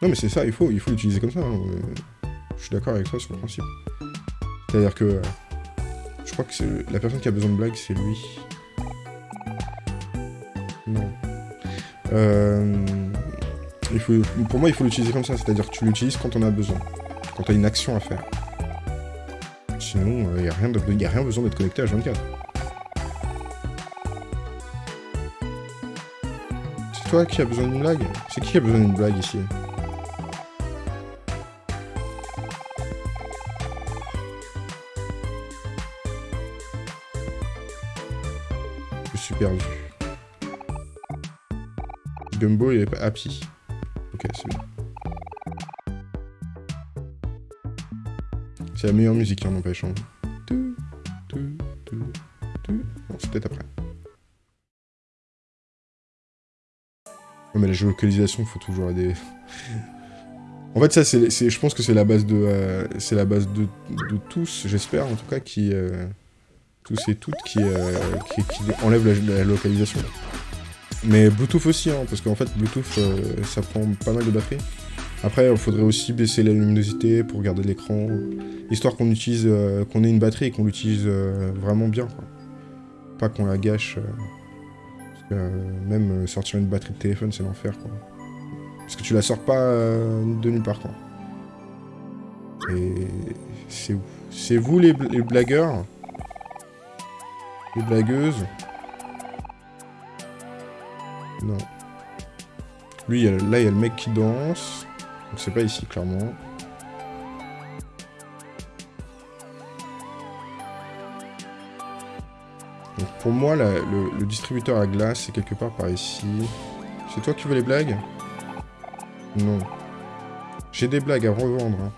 Non, mais c'est ça, il faut il faut l'utiliser comme ça. Hein. Je suis d'accord avec toi sur le principe. C'est-à-dire que... Je crois que la personne qui a besoin de blague, c'est lui. Non. Euh, il faut, pour moi, il faut l'utiliser comme ça. C'est-à-dire que tu l'utilises quand on a besoin. Quand tu as une action à faire. Sinon, il euh, n'y a, a rien besoin d'être connecté à 24. toi qui a besoin d'une blague? C'est qui a besoin d'une blague ici? Je suis perdu. Gumbo, il est pas happy. Ok, c'est bien. C'est la meilleure musique, en n'empêche. Hein. C'est peut-être après. mais la géolocalisation, faut toujours aider. en fait, ça, c'est, je pense que c'est la base de, euh, c'est la base de, tous, j'espère en tout cas, qui, euh, tous et toutes, qui, euh, qui, enlèvent la, localisation. Mais Bluetooth aussi, hein, parce qu'en fait, Bluetooth, ça prend pas mal de batterie. Après, il faudrait aussi baisser la luminosité pour garder l'écran, histoire qu'on utilise, qu'on ait une batterie et qu'on l'utilise vraiment bien, Pas qu'on la gâche. Euh, même euh, sortir une batterie de téléphone, c'est l'enfer, quoi. Parce que tu la sors pas euh, de nulle part, quoi. Et c'est où C'est vous les, blagueurs Les blagueuses Non. Lui, là, il y a le mec qui danse. Donc c'est pas ici, clairement. Pour moi, le, distributeur à glace, c'est quelque part par ici. C'est toi qui veux les blagues? Non. J'ai des blagues à revendre. Hein.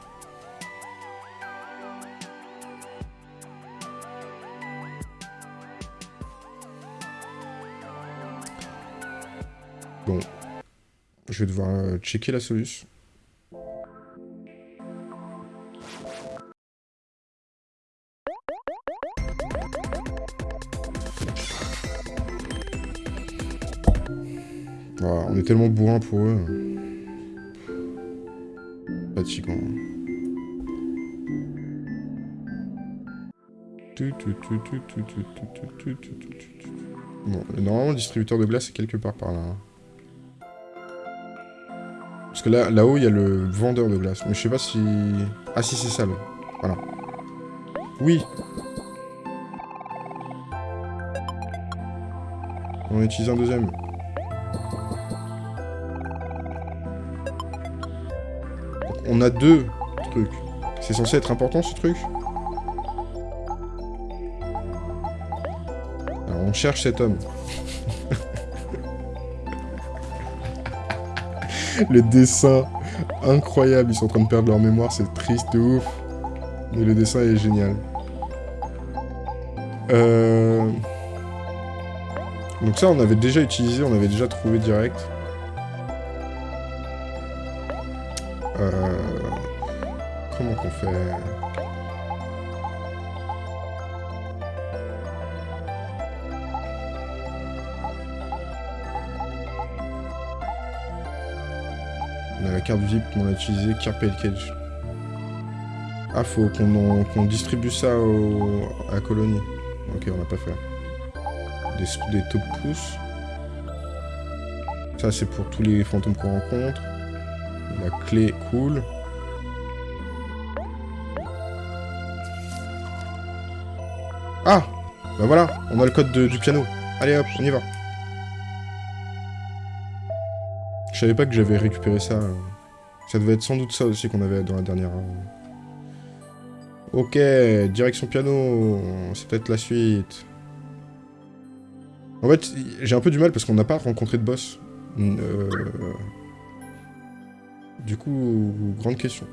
Bon. Je vais devoir euh, checker la solution. On est tellement bourrin pour eux. Fatigant. Bon, normalement le distributeur de glace est quelque part par là. Parce que là, là-haut, il y a le vendeur de glace. Mais je sais pas si... Ah si, c'est ça, là. Voilà. Oui On utilise un deuxième. On a deux trucs. C'est censé être important, ce truc Alors, on cherche cet homme. [LAUGHS] le dessin, incroyable. Ils sont en train de perdre leur mémoire, c'est triste de ouf. Mais le dessin est génial. Euh... Donc ça, on avait déjà utilisé, on avait déjà trouvé direct. La carte VIP qu'on a utilisée, Carpel Cage. Ah, faut qu'on distribue ça au, à la colonie. Ok, on n'a pas fait. Des, des top pouces. Ça, c'est pour tous les fantômes qu'on rencontre. La clé cool. Ah Bah voilà, on a le code du piano. Allez hop, on y va. Je savais pas que j'avais récupéré ça. Ça devait être sans doute ça aussi qu'on avait dans la dernière. Euh. Ok, direction piano, c'est peut-être la suite. En fait, j'ai un peu du mal parce qu'on n'a pas rencontré de boss. Euh, du coup, grande question.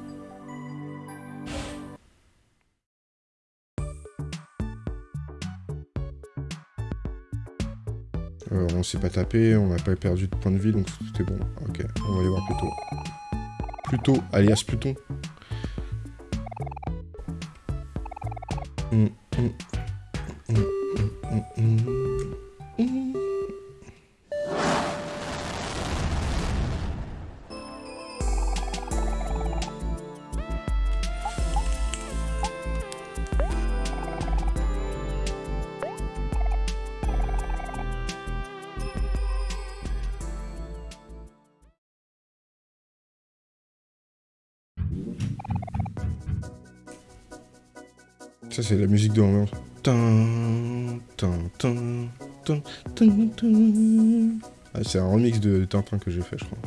Euh, on s'est pas tapé, on n'a pas perdu de points de vie, donc tout est bon. Ok, on va aller voir plus tôt. Pluto, alias Pluton. Hum, hum, hum, C'est la musique de l'ambiance. Ah, c'est un remix de Tintin que j'ai fait, je crois.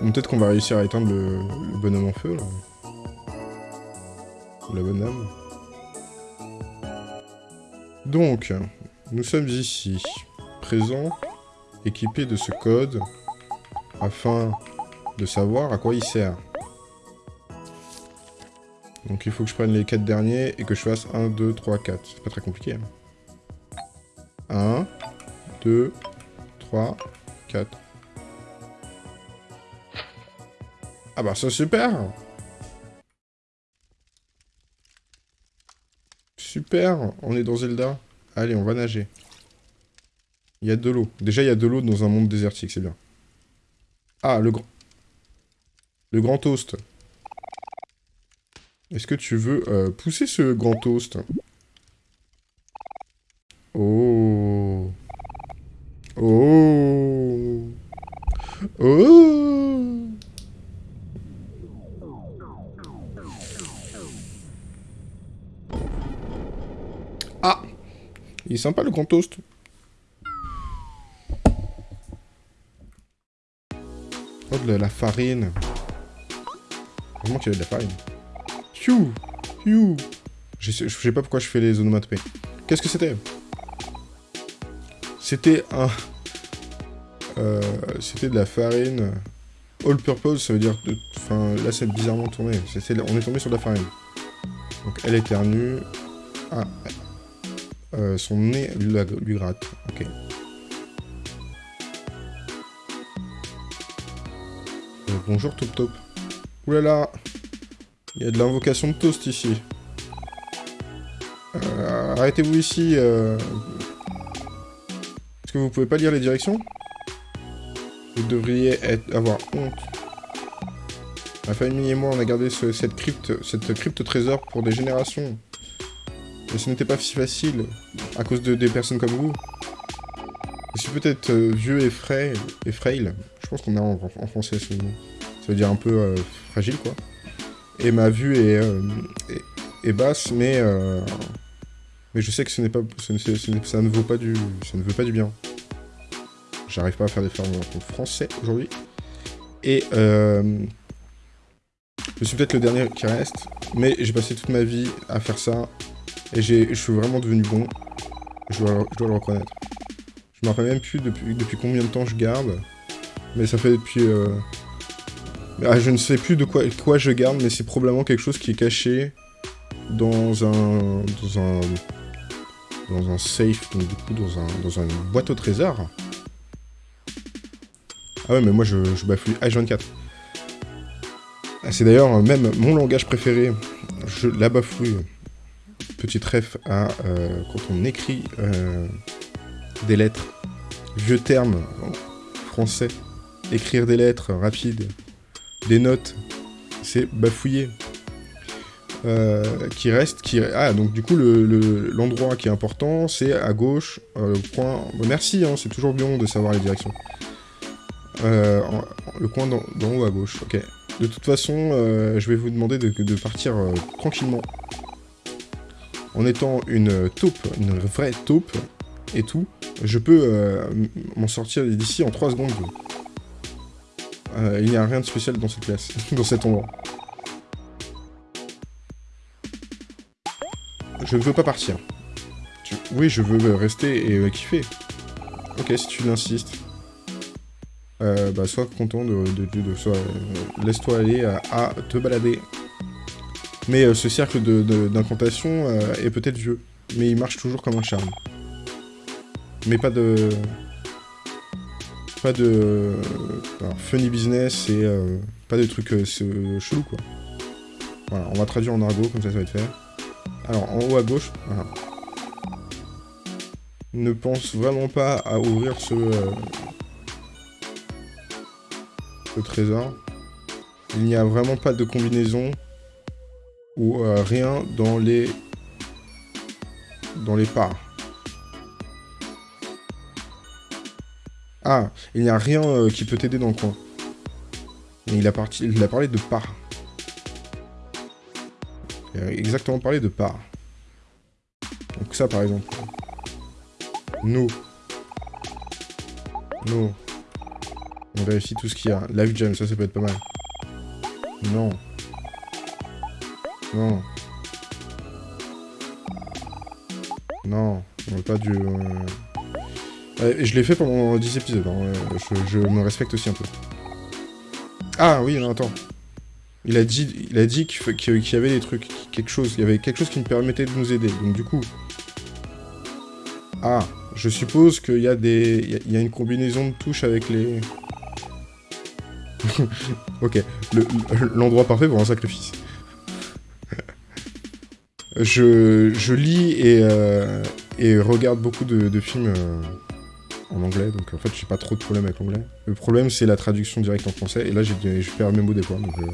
Peut-être qu'on va réussir à éteindre le, bonhomme en feu, la bonne âme. Donc, nous sommes ici, présents, équipés de ce code, afin de savoir à quoi il sert. Donc il faut que je prenne les 4 derniers et que je fasse 1, 2, 3, 4. C'est pas très compliqué. 1, 2, 3, 4. Ah bah c'est super Super, on est dans Zelda. Allez, on va nager. Il y a de l'eau. Déjà, il y a de l'eau dans un monde désertique, c'est bien. Ah, le grand... Le grand toast. Est-ce que tu veux euh, pousser ce grand toast? Oh. Oh. Oh. Ah. Il est sympa le grand toast. De la farine. Vraiment qu'il y avait de la farine. Je sais pas pourquoi je fais les onomatopées. Qu'est-ce que c'était? C'était un... Euh, c'était de la farine... All purpose, ça veut dire... Enfin, là, c'est bizarrement tourné. on est tombé sur de la farine. Donc, elle éternue. Ah, euh, son nez lui gratte. Ok. Bonjour Top Top. Oulala Il y a de l'invocation de toast ici. Euh, arrêtez-vous ici. Euh... Est-ce que vous pouvez pas lire les directions? Vous devriez être, avoir honte. Ma famille et moi, on a gardé cette crypte, cette crypte trésor pour des générations. Mais ce n'était pas si facile, à cause de des personnes comme vous. Je suis peut-être euh, vieux et frais, et frail. Je pense qu'on a en, en français ce mot ça veut dire un peu euh, fragile, quoi. Et ma vue est, euh, basse, mais, euh, mais je sais que ce n'est pas, ça ne vaut pas du, ça ne veut pas du bien. J'arrive pas à faire des fermes en français aujourd'hui. Et je suis peut-être le dernier qui reste, mais j'ai passé toute ma vie à faire ça, et je suis vraiment devenu bon. Je dois, le reconnaître. Je me rappelle même plus depuis combien de temps je garde, mais ça fait depuis ah, je ne sais plus de quoi, quoi je garde, mais c'est probablement quelque chose qui est caché dans un... dans un... dans un safe, donc du coup dans, un, dans une boîte au trésor. Ah ouais, mais moi je, je bafouille H24. Ah, c'est d'ailleurs même mon langage préféré, je la bafouille. Petite ref à euh, quand on écrit euh, des lettres, vieux termes français, écrire des lettres rapides, des notes, c'est bafouillé. Euh, qui reste, qui... Ah, donc du coup, l'endroit le, qui est important, c'est à gauche, euh, le point... merci, hein, c'est toujours bien de savoir les directions. Euh, le coin d'en haut à gauche, ok. De toute façon, je vais vous demander de, de partir tranquillement. En étant une taupe, une vraie taupe, et tout, je peux m'en sortir d'ici en 3 secondes. Euh, il n'y a rien de spécial dans cette place, [LAUGHS] dans cet endroit. Je ne veux pas partir. Oui, je veux rester et euh, kiffer. Ok, si tu l'insistes. Euh, bah, sois content de... Laisse-toi aller à, te balader. Mais ce cercle d'incantation est peut-être vieux. Mais il marche toujours comme un charme. Mais pas de... Pas de... funny business et pas de trucs chelous, quoi. Voilà, on va traduire en argot, comme ça, ça va être fait. Alors, en haut à gauche. Ne pense vraiment pas à ouvrir ce... ce trésor. Il n'y a vraiment pas de combinaison ou euh, rien dans les dans les parts. Ah, il n'y a rien euh, qui peut t'aider dans le coin. il a, parti, il a parlé de parts. Il a exactement parlé de parts. Donc ça, par exemple. Nous. Nous. On vérifie tout ce qu'il y a. Live Jam, ça, ça peut être pas mal. Non. Non. Non, on veut pas du... Euh, je l'ai fait pendant 10 épisodes, hein. je, me respecte aussi un peu. Ah oui, non, attends. Il a dit, qu'il y avait des trucs, quelque chose, il y avait quelque chose qui me permettait de nous aider. Donc du coup... Ah, je suppose qu'il y a des... Il y a une combinaison de touches avec les... [LAUGHS] ok, l'endroit parfait pour un sacrifice. je, lis et, euh, et, regarde beaucoup de, films euh, en anglais, donc en fait j'ai pas trop de problème avec l'anglais. Le problème c'est la traduction directe en français, et là j'ai perds mes mots des fois, euh.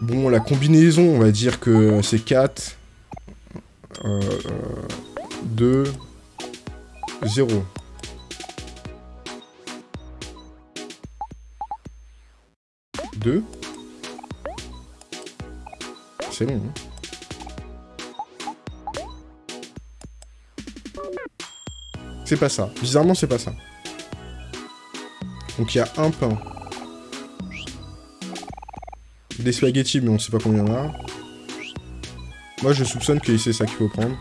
Bon, la combinaison, on va dire que c'est 4, 2, 0. Deux c'est long. Hein. C'est pas ça. Bizarrement, c'est pas ça. Donc il y a un pain. Des spaghettis, mais on sait pas combien il y en a. Moi, je soupçonne que c'est ça qu'il faut prendre.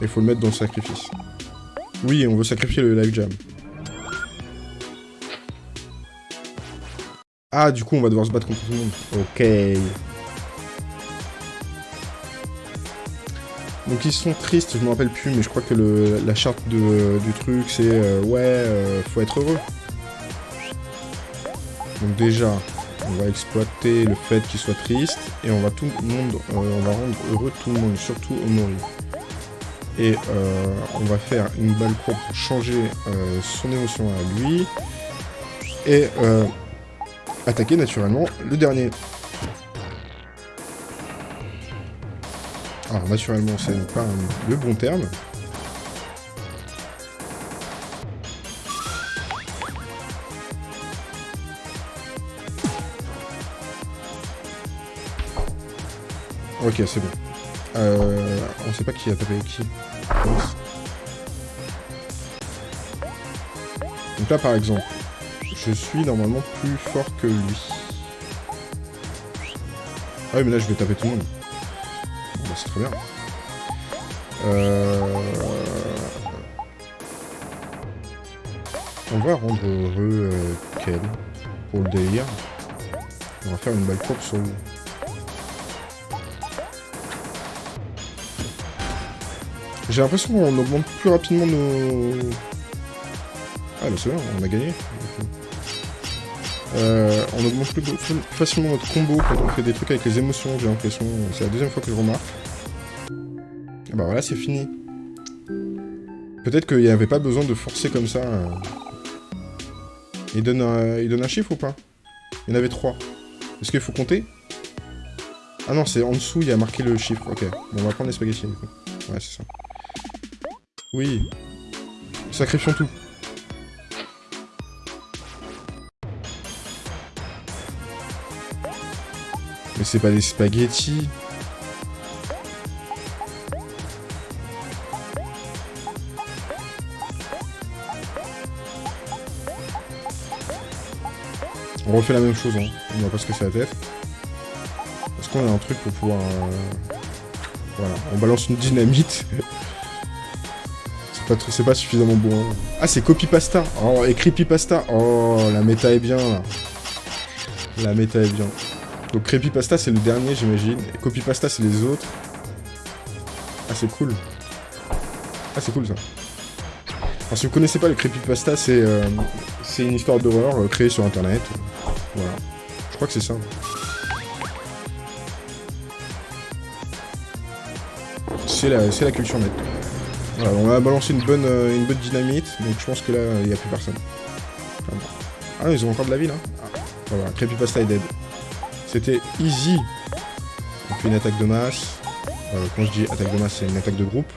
Et il faut le mettre dans le sacrifice. Oui, on veut sacrifier le live jam. Ah, du coup, on va devoir se battre contre tout le monde. Ok. Donc ils sont tristes, je me rappelle plus, mais je crois que la charte du truc, c'est euh, ouais, euh, faut être heureux. Donc déjà, on va exploiter le fait qu'il soit triste, et on va tout le monde, euh, on va rendre heureux tout le monde, surtout Omori. Et on va faire une balle pour changer son émotion à lui, et attaquer naturellement le dernier. Alors naturellement c'est pas le bon terme. Ok c'est bon. Euh, on sait pas qui a tapé qui. Donc là par exemple, je suis normalement plus fort que lui. Ah oui mais là je vais taper tout le monde c'est très bien. Euh, on va rendre heureux euh, Ken pour le délire. On va faire une balle propre sur lui. J'ai l'impression qu'on augmente plus rapidement nos... Ah bah c'est bien, on a gagné. Euh, on augmente plus facilement notre combo quand on fait des trucs avec les émotions, j'ai l'impression. C'est la deuxième fois que je remarque. Bah voilà, c'est fini. Peut-être qu'il n'y avait pas besoin de forcer comme ça. Il donne, un, il donne un chiffre ou pas? Il y en avait trois. Est-ce qu'il faut compter? Ah non, c'est en dessous, il y a marqué le chiffre. Ok, on va prendre les spaghettis du coup. Ouais, c'est ça. Oui. Sacrifions tout. Mais c'est pas des spaghettis. On refait la même chose, hein. on va pas se casser la tête. Est-ce qu'on a un truc pour pouvoir... Euh, voilà, on balance une dynamite. c'est pas, suffisamment bon. Hein. Ah, c'est copy pasta. Oh, et creepy pasta. Oh, la méta est bien, là. La méta est bien. Donc Creepypasta c'est le dernier j'imagine. Et Copypasta c'est les autres. Ah c'est cool. Ah c'est cool ça. Alors si vous connaissez pas le Creepypasta, c'est euh, une histoire d'horreur euh, créée sur internet. Voilà. Je crois que c'est ça. C'est la, la culture net. Voilà, on a balancé une bonne, euh, une bonne dynamite, donc je pense que là, il n'y a plus personne. Ah ils ont encore de la vie là ah, Voilà, dead. C'était easy. On fait une attaque de masse. Euh, quand je dis attaque de masse, c'est une attaque de groupe.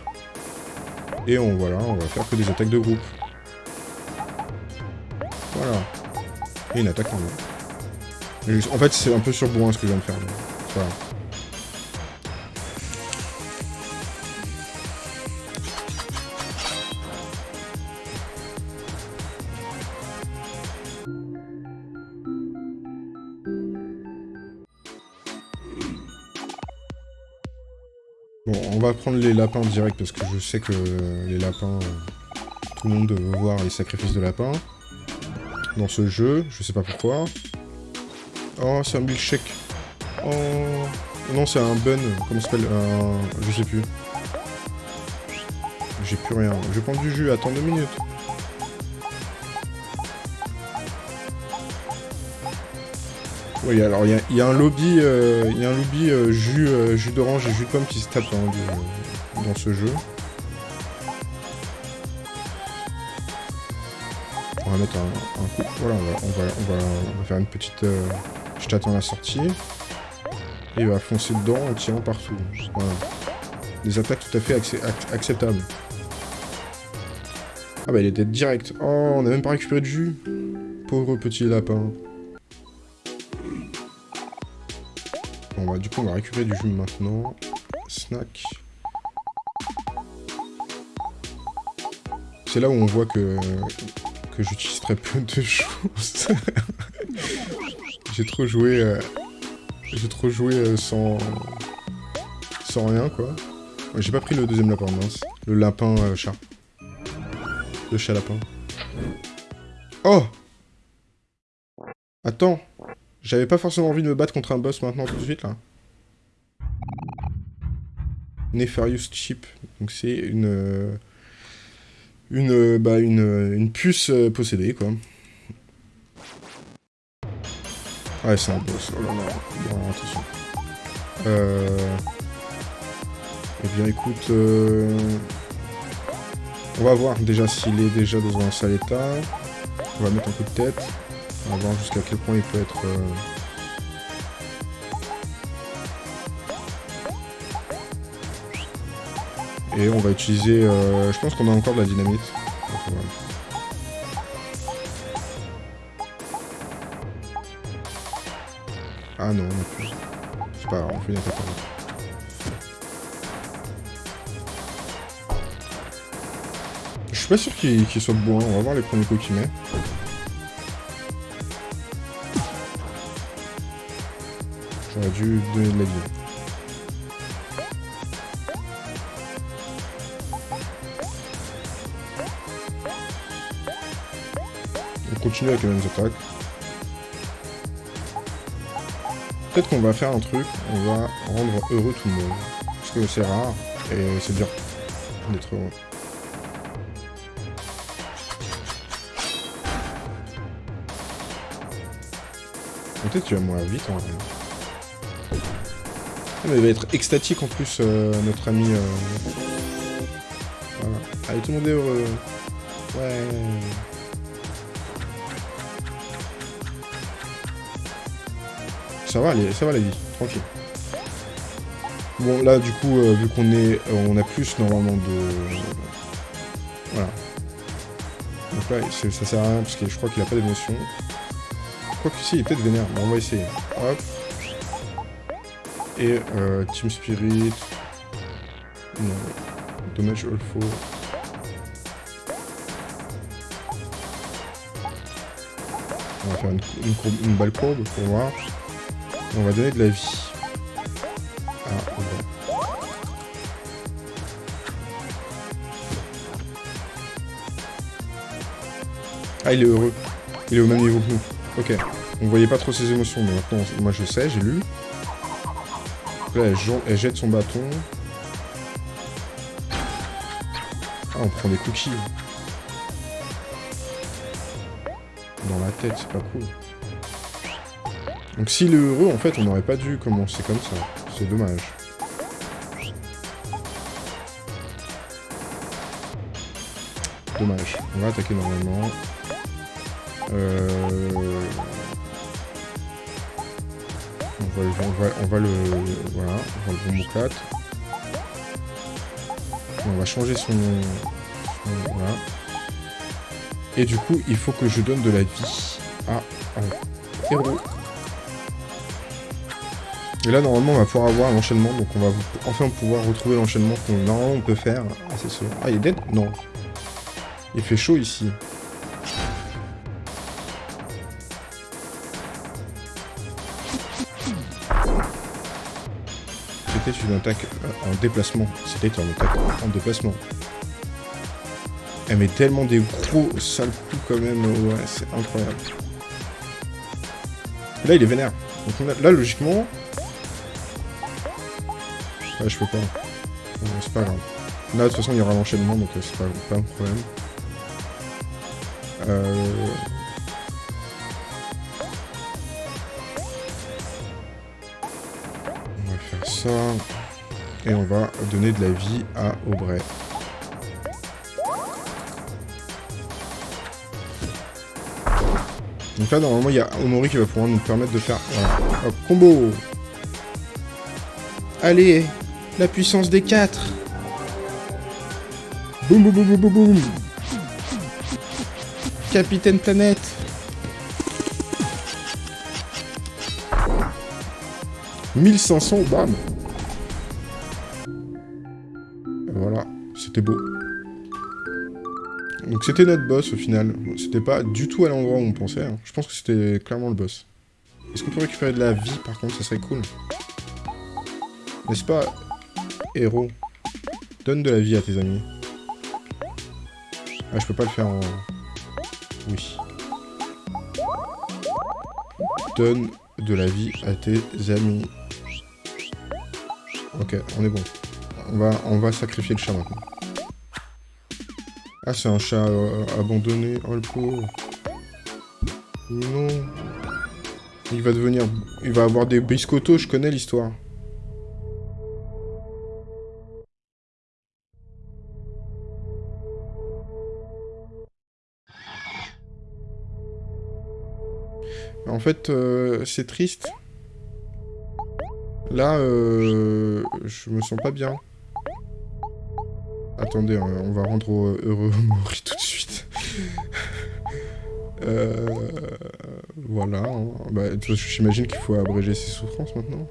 Et on, voilà, on va faire que des attaques de groupe. Voilà. Et une attaque En fait, c'est un peu sur bourrin ce que je viens de faire. Voilà. Bon, on va prendre les lapins direct parce que je sais que les lapins, tout le monde veut voir les sacrifices de lapins dans ce jeu, je sais pas pourquoi. Oh, c'est un milkshake. Oh, non, c'est un bun, comment ça s'appelle. Je sais plus. J'ai plus rien. Je prendre du jus, attends deux minutes. Oui, alors il y, a un lobby, euh, y a un lobby euh, jus, euh, jus d'orange et jus de pomme qui se tape dans, dans ce jeu. On va mettre un, coup. Voilà, on va faire une petite... je t'attends à la sortie. Et il va foncer dedans en tirant partout. Des attaques tout à fait acceptables. Ah bah il était direct. Oh, on a même pas récupéré de jus. Pauvre petit lapin. Bon bah du coup on va récupérer du jus maintenant. Snack. C'est là où on voit que, que j'utilise très peu de [LAUGHS] choses. J'ai trop joué... Euh, j'ai trop joué euh, sans... Sans rien quoi. J'ai pas pris le deuxième lapin, mince. Le lapin euh, chat. Le chat lapin. Oh Attends j'avais pas forcément envie de me battre contre un boss maintenant tout de suite là. Nefarious Chip. Donc c'est une, euh, une, bah, une, une puce possédée quoi. Ouais c'est un boss. Oh là là. Bon, attention. Euh... Eh bien écoute... On va voir déjà s'il est déjà dans un sale état. On va mettre un coup de tête. On va voir jusqu'à quel point il peut être... Euh, Et on va utiliser... Euh, je pense qu'on a encore de la dynamite. Ah non, on a plus. C'est pas grave, on fait une attaque Je suis pas sûr qu'il soit bon, on va voir les premiers coups qu'il met. J'aurais dû donner de la vie. On continue avec les mêmes attaques. Peut-être qu'on va faire un truc, on va rendre heureux tout le monde. Parce que c'est rare, et c'est bien d'être heureux. Peut-être tu vas mourir vite en vrai. Ah, mais il va être extatique en plus, euh, notre ami. Euh... Voilà. Allez, tout le monde est heureux. Ouais. Ça va, ça va la vie, tranquille. Bon, là, du coup, euh, vu qu'on est, euh, on a plus normalement de... Voilà. Donc là, ça sert à rien, parce que je crois qu'il a pas d'émotion. Quoique si, il est peut-être vénère. Bon, on va essayer. Hop. Et euh, Team Spirit. Non. Dommage All On va faire une, une, balle courbe pour voir. On va donner de la vie. Ah, il est heureux. Il est au même niveau que nous. Ok. On voyait pas trop ses émotions, mais maintenant, moi je sais, j'ai lu. Là, elle, jette son bâton. Ah, on prend des cookies. Dans la tête, c'est pas cool. Donc s'il est heureux, en fait, on n'aurait pas dû commencer comme ça. C'est dommage. Dommage. On va attaquer normalement. Euh... On va, va, on va le... Voilà, on va le bon On va changer son... Voilà. Et du coup, il faut que je donne de la vie à un héros. Et là, normalement, on va pouvoir avoir l'enchaînement, donc on va enfin pouvoir retrouver l'enchaînement qu'on normalement on peut faire. Ah, c'est sûr. Ah, il est dead? Non. Il fait chaud ici. C'était une attaque euh, en déplacement. C'était une attaque en déplacement. Elle met tellement des gros sales coups quand même. Ouais, c'est incroyable. Là, il est vénère. Donc là, logiquement... Ouais, je peux pas. c'est pas grave. Là, de toute façon, il y aura l'enchaînement, donc euh, c'est pas, pas un problème. Euh... On va faire ça. Et on va donner de la vie à Aubrey. Donc là, normalement, il y a Omori qui va pouvoir nous permettre de faire... Voilà. Hop, combo Allez La puissance des 4 Boum, boum, boum, boum, boum Capitaine Planète « 1500, bam Voilà, c'était beau. Donc c'était notre boss au final. C'était pas du tout à l'endroit où on pensait. Hein. Je pense que c'était clairement le boss. Est-ce qu'on peut récupérer de la vie par contre? Ça serait cool. N'est-ce pas, héros Donne de la vie à tes amis. Ah, je peux pas le faire en... Oui. Donne de la vie à tes amis. Ok, on est bon. On va, sacrifier le chat maintenant. Ah, c'est un chat euh, abandonné. Oh, le pauvre. Non. Il va devenir... Il va avoir des biscottos, je connais l'histoire. En fait, euh, c'est triste. Là, euh, je me sens pas bien. Attendez, hein, on va rendre heureux [LAUGHS] Mori tout de suite. euh, voilà. Hein. Bah, J'imagine qu'il faut abréger ses souffrances maintenant.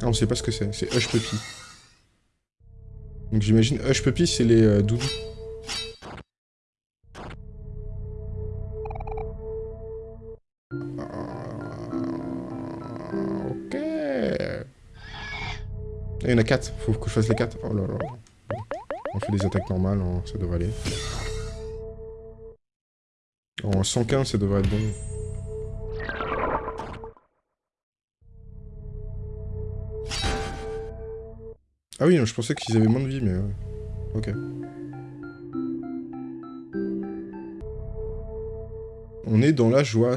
Ah, on sait pas ce que c'est. C'est Hush Puppy. Donc j'imagine Hush Puppy, c'est les euh, doudous. Il y en a 4. Faut que je fasse les 4. Oh là là. On fait des attaques normales, hein, ça devrait aller. En 115, ça devrait être bon. Ah oui, je pensais qu'ils avaient moins de vie, mais... Ok. On est dans la joie.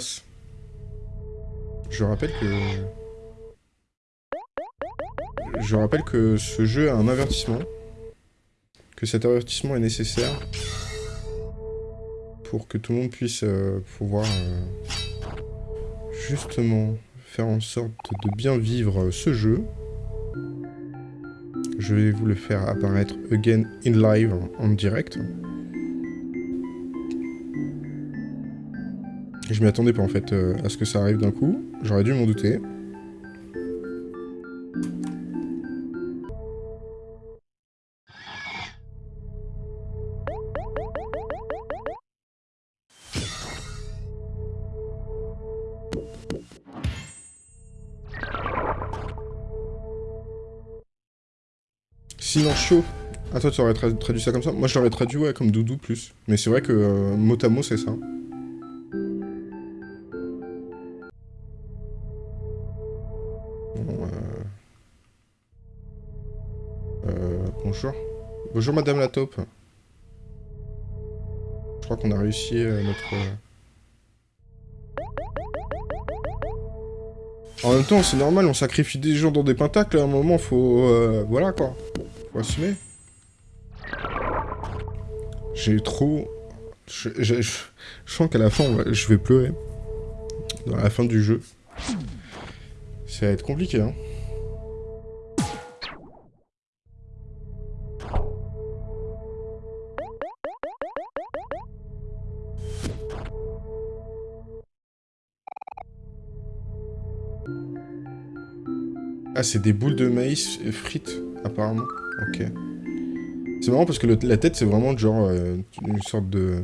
Je rappelle que... Je rappelle que ce jeu a un avertissement. Que cet avertissement est nécessaire pour que tout le monde puisse euh, pouvoir euh, justement faire en sorte de bien vivre ce jeu. Je vais vous le faire apparaître again in live, en direct. Je m'y attendais pas en fait euh, à ce que ça arrive d'un coup. J'aurais dû m'en douter. chaud. Ah, toi, tu aurais traduit ça comme ça? Moi, je l'aurais traduit, ouais, comme doudou plus. Mais c'est vrai que euh, mot à mot, c'est ça. Euh, euh, bonjour. Bonjour, madame la taupe. Je crois qu'on a réussi notre... En même temps, c'est normal, on sacrifie des gens dans des pentacles, à un moment, faut... Voilà, quoi. J'ai trop... Je, sens qu'à la fin, je vais pleurer. Dans la fin du jeu. Ça va être compliqué, hein. Ah, c'est des boules de maïs frites, apparemment. Ok. C'est marrant parce que la tête, c'est vraiment genre euh, une sorte de...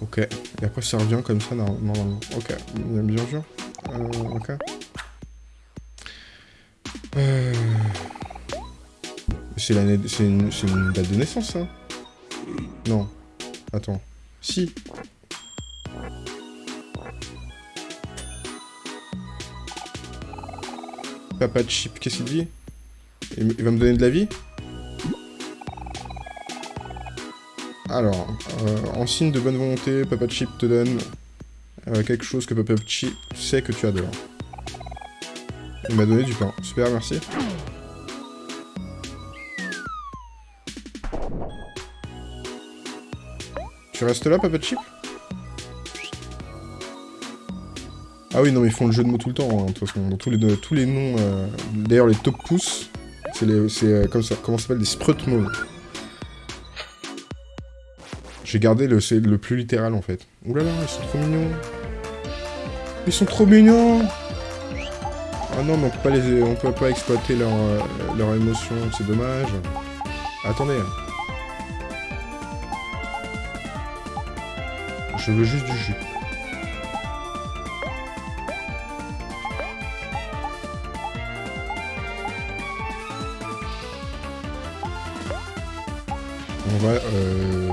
Ok. Et après, ça revient comme ça, normalement. Ok. Bien sûr. Euh, ok. Euh... C'est une... une date de naissance, ça Non. Attends. Si. Papa Chip, qu'est-ce qu'il dit? Il, va me donner de la vie Alors, euh, en signe de bonne volonté, Papa Chip te donne euh, quelque chose que Papa Chip sait que tu adores. Il m'a donné du pain. Super, merci. Tu restes là, Papa Chip? Ah oui, non, mais ils font le jeu de mots tout le temps, hein, de toute façon. Dans tous les, tous les noms... Euh, d'ailleurs, les top pouces, c'est euh, comme ça, comment ça s'appelle Des sprut. J'ai gardé le, le plus littéral, en fait. Ouh là là, ils sont trop mignons. Ils sont trop mignons Ah non, mais on peut pas, les, on peut pas exploiter leurs euh, leur émotions, c'est dommage. Attendez. Je veux juste du jus. On va euh,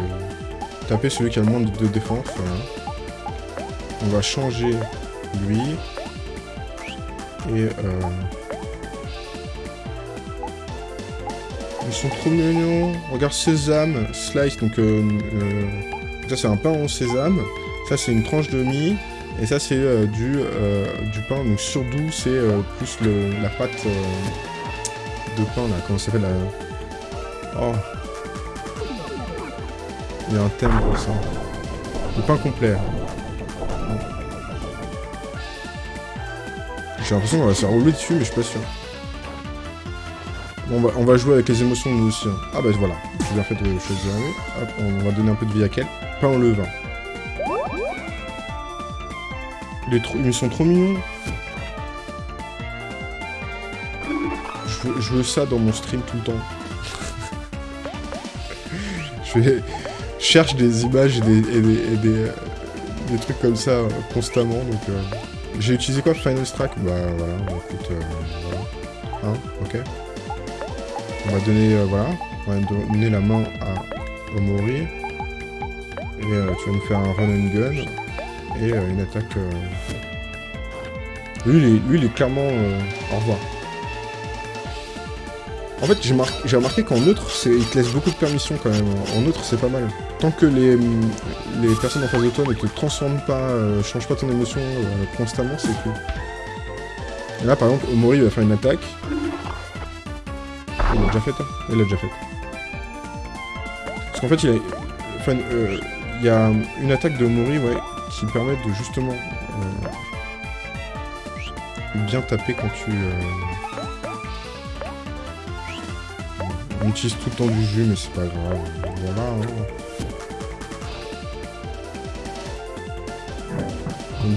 taper celui qui a le moins de défense. On va changer lui. Et... Euh, ils sont trop mignons. Regarde sésame, slice, donc euh, ça c'est un pain au sésame. Ça c'est une tranche de mie. Et ça c'est du, pain, donc surdou c'est plus la pâte de pain là, comment ça s'appelle. Oh, il y a un thème pour ça. Le pain complet. J'ai l'impression qu'on va se rouler dessus, mais je suis pas sûr. Bon, on va, jouer avec les émotions nous aussi. Ah bah voilà, j'ai bien fait de choisir Hop, on va donner un peu de vie à quel? Pain au levain. Il Ils sont trop mignons. Je veux ça dans mon stream tout le temps. [LAUGHS] je vais cherche des images et des, des, des, trucs comme ça euh, constamment, donc... Euh, j'ai utilisé quoi Final Strike Bah voilà, écoute, euh, voilà. Hein, ok. On va donner, voilà, on va donner la main à Omori. Et tu vas nous faire un run and gun. Et une attaque... Lui, lui, il est clairement... au revoir. En fait, j'ai remarqué qu'en neutre, il te laisse beaucoup de permissions quand même. En neutre, c'est pas mal. Tant que les, les personnes en face de toi ne te transforment pas, euh, changent pas ton émotion euh, constamment, c'est cool. Et là, par exemple, Omori va faire une attaque. Il l'a déjà faite, hein Il l'a déjà faite. Parce qu'en fait, il, a, euh, il y a une attaque de Omori, ouais, qui permet de justement bien taper quand tu... On utilise tout le temps du jus, mais c'est pas grave. Hein.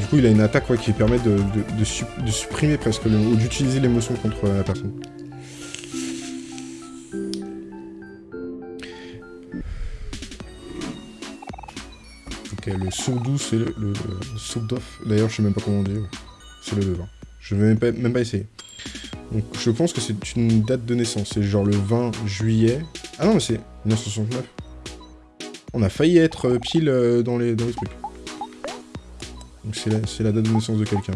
Du coup, il a une attaque qui permet de, de, supprimer presque, ou d'utiliser l'émotion contre la personne. Ok, le sourdou, c'est le, le, D'ailleurs, je sais même pas comment on dit. C'est le levain. Je vais même pas, même pas essayer. Donc je pense que c'est une date de naissance. C'est genre le 20 juillet. Ah non, mais c'est 1969. On a failli être pile euh, dans les, dans les trucs. Donc c'est la, la, date de naissance de quelqu'un.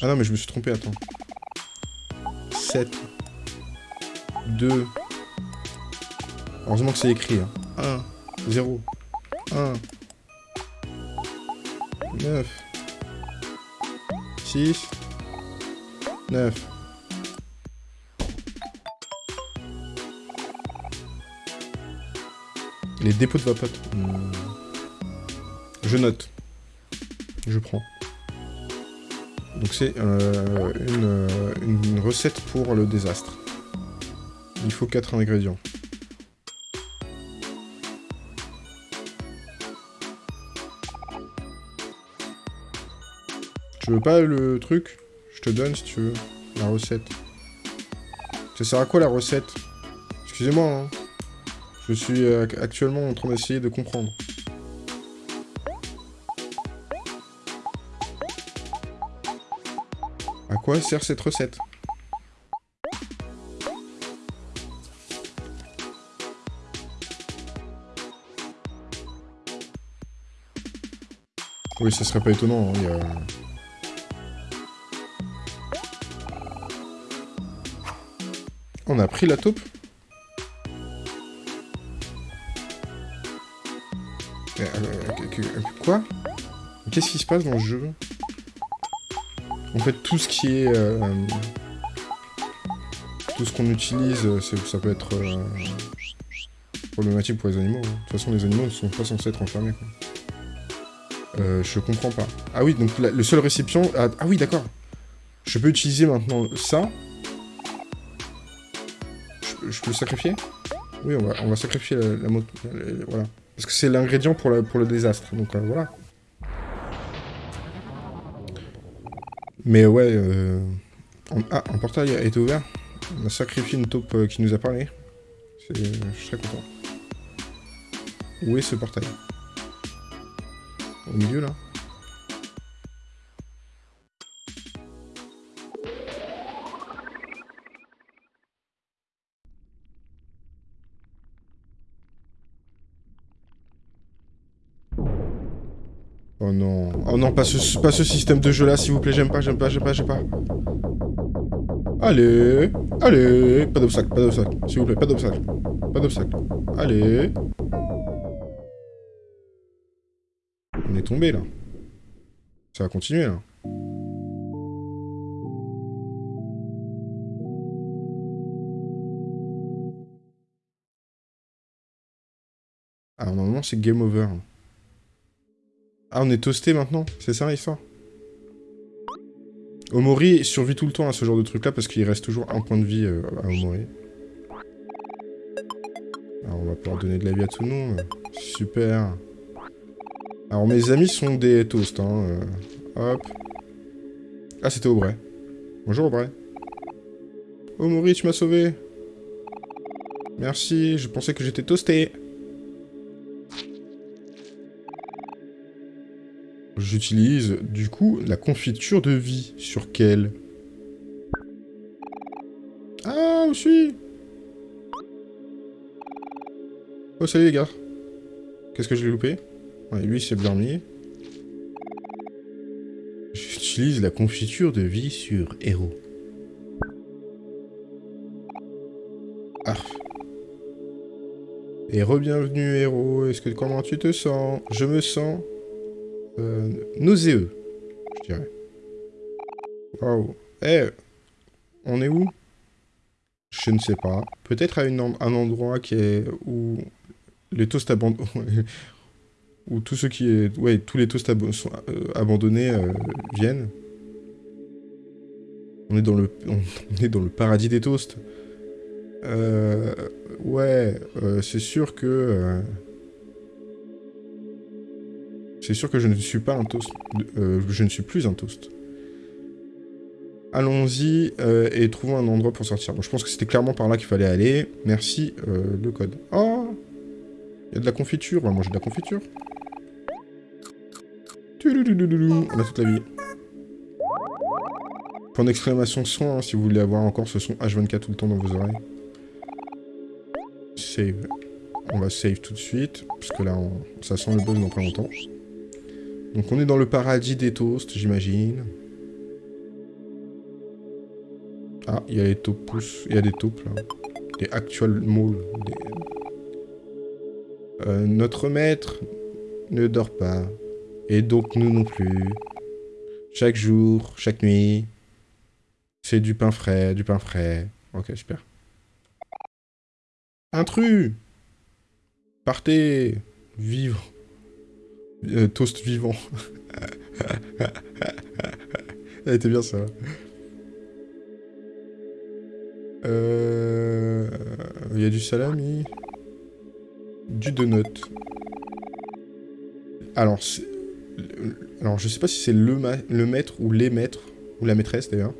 Ah non, mais je me suis trompé, attends. 7. 2. Heureusement que c'est écrit. 1. 0. 1. 9. 6. 9. Les dépôts de vapote. Hmm. Je note. Je prends. Donc c'est euh, euh, une, recette pour le désastre. Il faut 4 ingrédients. Tu veux pas le truc? Je te donne si tu veux. La recette. Ça sert à quoi la recette? Excusez-moi, hein. Je suis euh, actuellement en train d'essayer de comprendre. À quoi sert cette recette? Oui, ça serait pas étonnant. Hein, On a pris la taupe Quoi? Qu'est-ce qui se passe dans le jeu? En fait, tout ce qui est... Euh, tout ce qu'on utilise, euh, ça peut être euh, problématique pour les animaux. Hein. De toute façon, les animaux ne sont pas censés être enfermés. je comprends pas. Ah oui, donc le seul récipient... Ah, ah, oui, d'accord. Je peux utiliser maintenant ça. Je, peux le sacrifier Oui, on va, on va sacrifier la, moto. voilà. Parce que c'est l'ingrédient pour, pour le désastre. Donc euh, voilà. Mais ouais... Euh, ah, un portail a été ouvert. On a sacrifié une taupe euh, qui nous a parlé. Je suis très content. Où est ce portail? Au milieu, là? Non. Oh non, pas ce, pas ce système de jeu là, s'il vous plaît. J'aime pas, j'aime pas, j'aime pas, j'aime pas. Allez. Allez. Pas d'obstacle, pas d'obstacle. S'il vous plaît, pas d'obstacle. Pas d'obstacle. Allez. On est tombé là. Ça va continuer là. Alors normalement c'est game over. Ah, on est toasté maintenant C'est ça l'histoire Omori survit tout le temps à ce genre de truc là parce qu'il reste toujours un point de vie euh, à Omori. Alors on va pouvoir donner de la vie à tout le monde. Super. Alors mes amis sont des toasts. Hein. Euh, hop. Ah c'était Aubrey. Bonjour Aubrey. Omori tu m'as sauvé. Merci, je pensais que j'étais toasté. J'utilise, du coup, la confiture de vie. Sur quelle? Ah, où suis Oh, salut les gars. Qu'est-ce que j'ai loupé Ouais, lui, c'est mis. J'utilise la confiture de vie sur héros. Ah. Et re-bienvenue, héros. Est-ce que comment tu te sens? Je me sens euh, nauséeux, je dirais. Waouh. Eh, on est où? Je ne sais pas. Peut-être à un endroit qui est où les toasts abandonnés... [LAUGHS] où tous ceux qui est... Ouais, tous les toasts sont, euh, abandonnés euh, viennent. On est dans le... [LAUGHS] On est dans le paradis des toasts. Euh, ouais, c'est sûr que... C'est sûr que je ne suis pas un toast. Euh, je ne suis plus un toast. Allons-y euh, et trouvons un endroit pour sortir. Bon, je pense que c'était clairement par là qu'il fallait aller. Merci, euh, le code. Oh Il y a de la confiture. On va manger de la confiture. On a toute la vie. Point d'exclamation son, hein, si vous voulez avoir encore ce son H24 tout le temps dans vos oreilles. Save. On va save tout de suite, parce que là, ça sent le boss dans pas longtemps. Donc on est dans le paradis des toasts, j'imagine. Ah, il y a les taupes Il y a des taupes, là. Des actual maules. Euh, notre maître ne dort pas. Et donc nous non plus. Chaque jour, chaque nuit. C'est du pain frais, du pain frais. Ok, super. Intrus Partez Vivre. Euh, toast vivant. Elle bien ça. Euh... Il y a du salami. Du donut. Alors, alors je sais pas si c'est le, le maître ou les maîtres, ou la maîtresse d'ailleurs.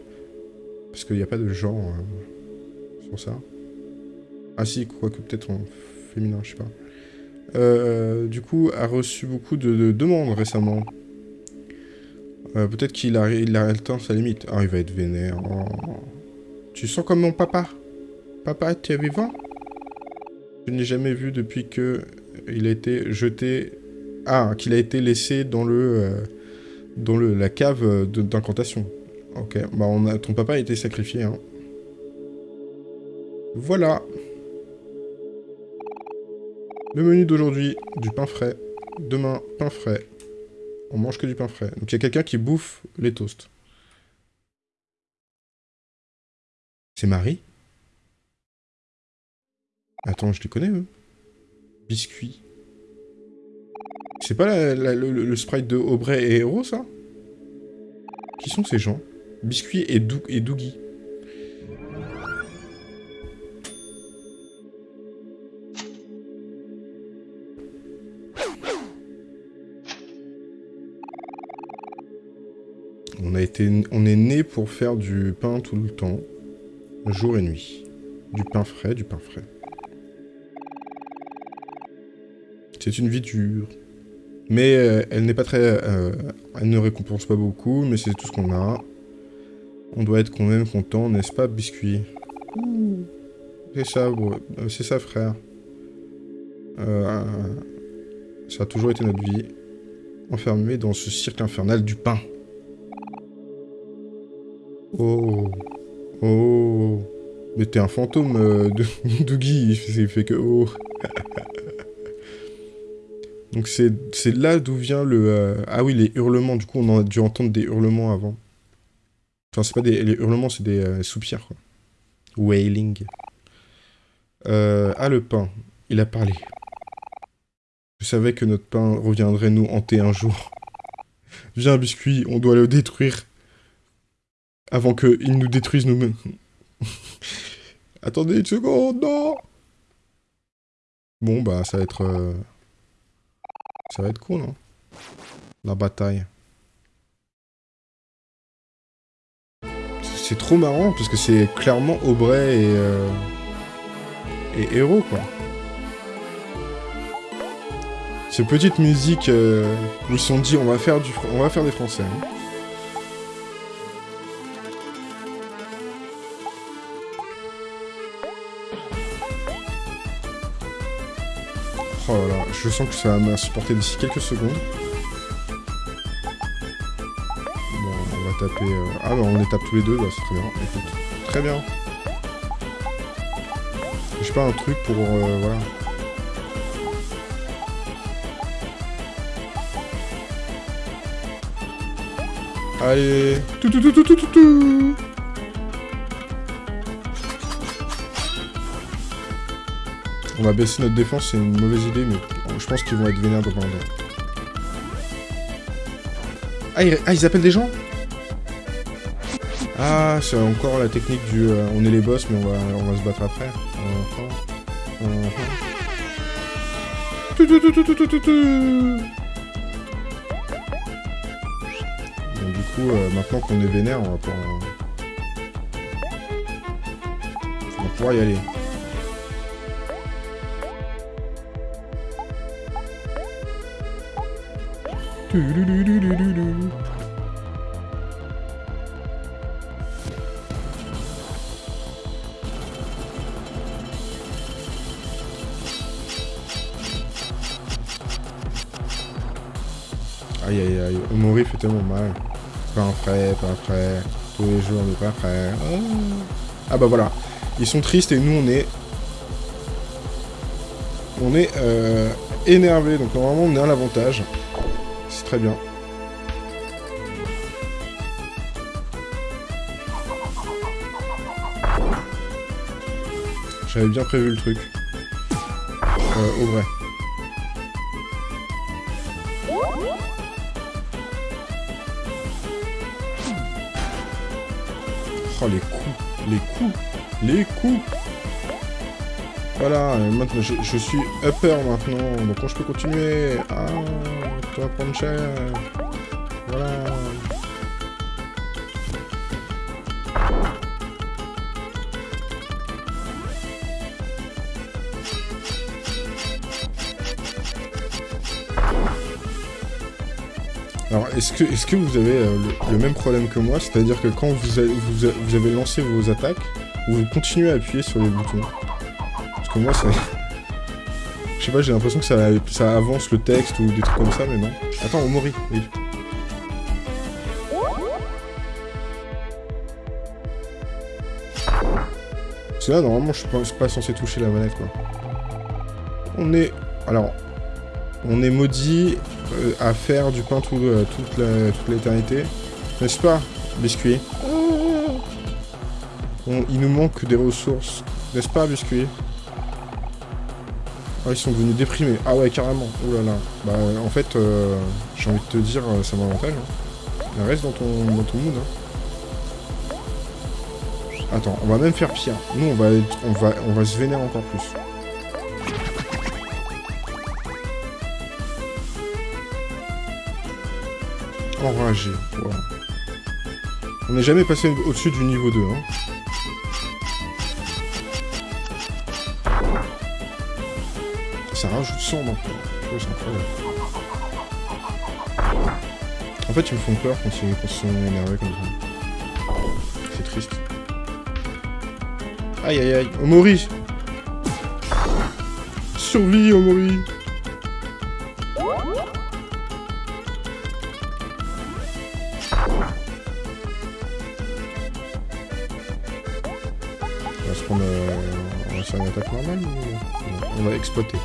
Parce qu'il n'y a pas de genre euh, sur ça. Ah si, quoique peut-être en féminin, je sais pas. Euh, du coup, a reçu beaucoup de, demandes récemment. Euh, peut-être qu'il a, il a temps sa limite. Ah, il va être vénère. Oh. Tu sens comme mon papa Papa, tu es vivant? Je n'ai jamais vu depuis que il a été jeté... Ah, qu'il a été laissé dans le... Euh, dans la cave d'incantation. Ok, bah ton papa a été sacrifié. Hein. Voilà. Le menu d'aujourd'hui, du pain frais. Demain, pain frais. On mange que du pain frais. Donc il y a quelqu'un qui bouffe les toasts. C'est Marie Attends, je les connais, eux. Biscuit. C'est pas le, sprite de Aubrey et Hero, ça Qui sont ces gens? Biscuit et, et Doogie. On, a été, on est né pour faire du pain tout le temps, jour et nuit. Du pain frais, du pain frais. C'est une vie dure. Mais euh, elle n'est pas très... Euh, elle ne récompense pas beaucoup, mais c'est tout ce qu'on a. On doit être quand même content, n'est-ce pas, Biscuit? C'est ça, euh, c'est ça, frère. ça a toujours été notre vie. Enfermé dans ce cirque infernal du pain. Oh. Oh. Mais t'es un fantôme, euh, [LAUGHS] Dougie. Il fait que oh. [LAUGHS] Donc c'est là d'où vient le... Euh, ah oui, les hurlements. Du coup, on a dû entendre des hurlements avant. Enfin, c'est pas des... Hurlements, c'est des euh, soupirs, quoi. Wailing. ah, le pain. Il a parlé. Je savais que notre pain reviendrait nous hanter un jour. [LAUGHS] Viens, biscuit, on doit le détruire. Avant qu'ils nous détruisent nous-mêmes. [LAUGHS] Attendez une seconde, non Bon, bah, ça va être... Euh, ça va être cool, non La bataille. C'est trop marrant, parce que c'est clairement Aubrey et... Euh, et Héros, quoi. Ces petites musiques euh, où ils se sont dit on va faire, du, on va faire des français. Hein. Je sens que ça va m'insupporter d'ici quelques secondes. Bon, on va taper... Euh, ah non, on les tape tous les deux, bah, c'est très bien. Écoute, très bien. J'ai pas un truc pour... Euh, voilà. Allez Tout tout tout tout tout tout tout On va baisser notre défense, c'est une mauvaise idée, mais je pense qu'ils vont être vénères dans un ah, ah, ils... appellent des gens? Ah, c'est encore la technique du... Euh, on est les boss, mais on va, on va se battre après. du coup, euh, maintenant qu'on est vénère, on va pouvoir... On va pouvoir y aller. Aïe aïe aïe, Omori fait tellement mal. Pas un frais, pas un frais. Tous les jours, on n'est pas prêts. Ah bah voilà. Ils sont tristes et nous, on est... On est euh, énervé. Donc normalement, on est à l'avantage. Très bien. J'avais bien prévu le truc. Euh, au vrai. Oh, les coups, les coups, les coups Voilà, maintenant, je, suis upper maintenant, donc je peux continuer Ah, tu vas Voilà. Alors, est-ce que, vous avez euh, le, même problème que moi C'est-à-dire que quand vous avez, vous, avez, lancé vos attaques, vous continuez à appuyer sur les boutons Moi, ça... Je sais pas, j'ai l'impression que ça, ça, avance le texte ou des trucs comme ça, mais non. Attends, Omori, oui. Parce que là, normalement, je suis pas, pas censé toucher la manette, quoi. On est... Alors, on est maudit euh, à faire du pain euh, toute l'éternité. N'est-ce pas, biscuit? Il nous manque des ressources. N'est-ce pas, biscuit? Ah, ils sont devenus déprimés. Ah ouais, carrément. Oh là là. Bah, en fait, euh, j'ai envie de te dire, ça m'avantage. Hein. Reste dans ton, dans ton mood. Hein. Attends, on va même faire pire. Nous, on va, on va, on va se vénérer encore plus. Enragé. On n'est jamais passé au-dessus du niveau 2. Hein. Rajoute 100 maintenant. C'est incroyable. En fait, ils me font peur quand ils, sont énervés comme ça. C'est triste. Aïe aïe aïe. Omori Survie, Omori on va exploiter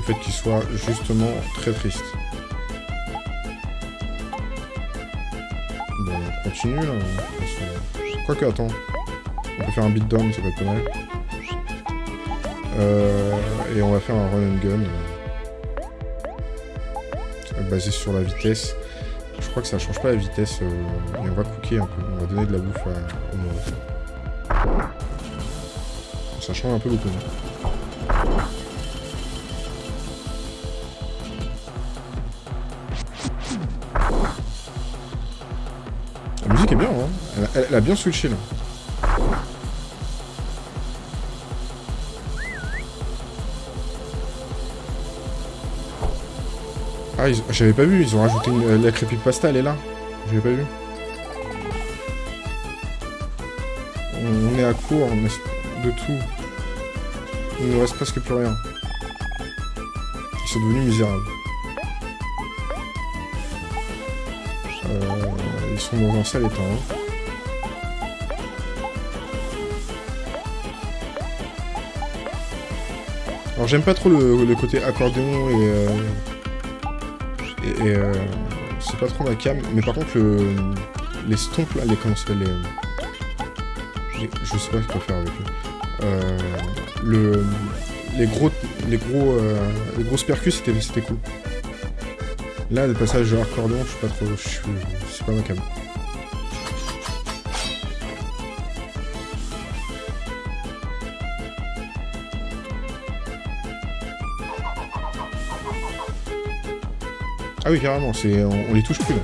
le fait qu'il soit justement très triste. Bon, on continue là. Quoique, attends. On peut faire un beatdown, ça va être pas mal. Euh, et on va faire un run and gun. Euh, basé sur la vitesse. Je crois que ça change pas la vitesse. Euh, et on va cooker un peu. On va donner de la bouffe à, au monde. Ça change un peu beaucoup. bien, hein. elle, a bien switché, là. Ah, j'avais pas vu, ils ont rajouté une, la creepypasta, elle est là. J'avais pas vu. On, est à court de tout. Il ne reste presque plus rien. Ils sont devenus misérables. Sont dans un sale état. Hein. Alors j'aime pas trop le, côté accordéon et... Euh, et, euh, c'est pas trop ma cam, mais par contre le, les stompes là, les comment ça les, Je sais pas ce qu'on faire avec eux. Euh, le, les gros, les gros, euh, les grosses percus c'était cool. Là, le passage de accordéon, je suis pas trop, je suis, c'est pas ma cam. Ah oui, carrément, c'est on, les touche plus là.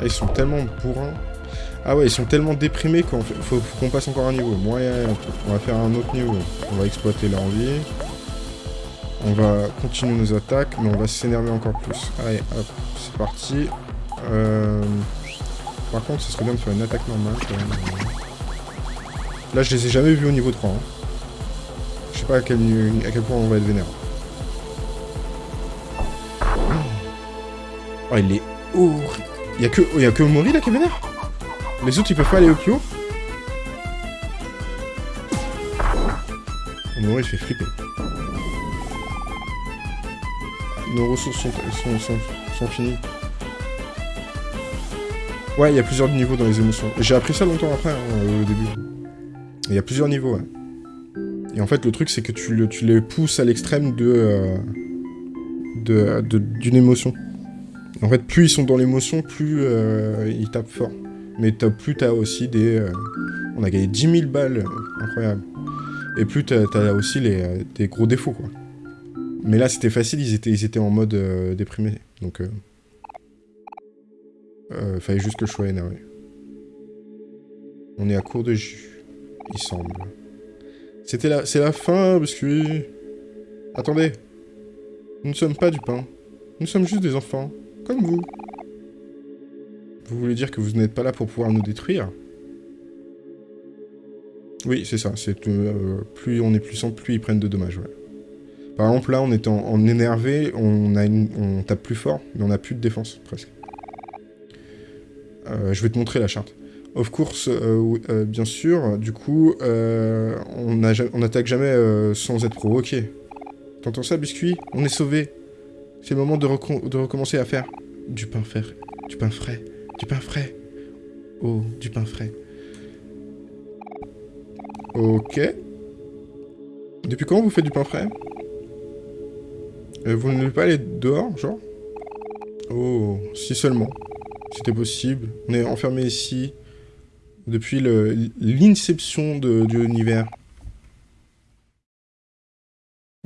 Ah, ils sont tellement bourrins. Ah ouais, ils sont tellement déprimés qu'on faut, qu'on passe encore un niveau. Moi, on va faire un autre niveau. On va exploiter leur vie. On va continuer nos attaques, mais on va s'énerver encore plus. Allez, hop, c'est parti. Euh... Par contre, ce serait bien de faire une attaque normale quand même. Là, je les ai jamais vus au niveau 3. Hein. pas à quel, à quel point on va être vénère. Oh, il est horrible. Il y a que, y a que Mori là qui est vénère? Les autres ils peuvent pas aller au haut Mori il fait flipper. Nos ressources sont, sont, sont, finies. Ouais, il y a plusieurs niveaux dans les émotions. J'ai appris ça longtemps après, hein, au début. Il y a plusieurs niveaux, ouais. Et en fait, le truc, c'est que tu, le, tu les pousses à l'extrême de, euh, de, d'une émotion. En fait, plus ils sont dans l'émotion, plus euh, ils tapent fort. Mais plus t'as aussi des... Euh, on a gagné 10 000 balles, incroyable. Et plus t'as as aussi les, des gros défauts, quoi. Mais là, c'était facile, ils étaient, ils étaient en mode déprimé. Donc... fallait juste que je sois énervé. On est à court de jus, il semble. C'était la... C'est la fin, biscuit. Attendez. Nous ne sommes pas du pain. Nous sommes juste des enfants. Comme vous. Vous voulez dire que vous n'êtes pas là pour pouvoir nous détruire Oui, c'est ça. C'est euh, Plus on est puissant, plus ils prennent de dommages. Par exemple, là, on est en, énervé, on, tape plus fort, mais on a plus de défense, presque. Euh, je vais te montrer la charte. Of course, euh, bien sûr, du coup, on n'attaque jamais sans être provoqué. T'entends ça, biscuit? On est sauvé. C'est le moment de, recommencer à faire du pain frais. Du pain frais. Du pain frais. Oh, du pain frais. Ok. Depuis quand vous faites du pain frais Vous ne voulez pas aller dehors, genre Oh, si seulement. C'était possible. On est enfermé ici depuis l'inception de, l'univers.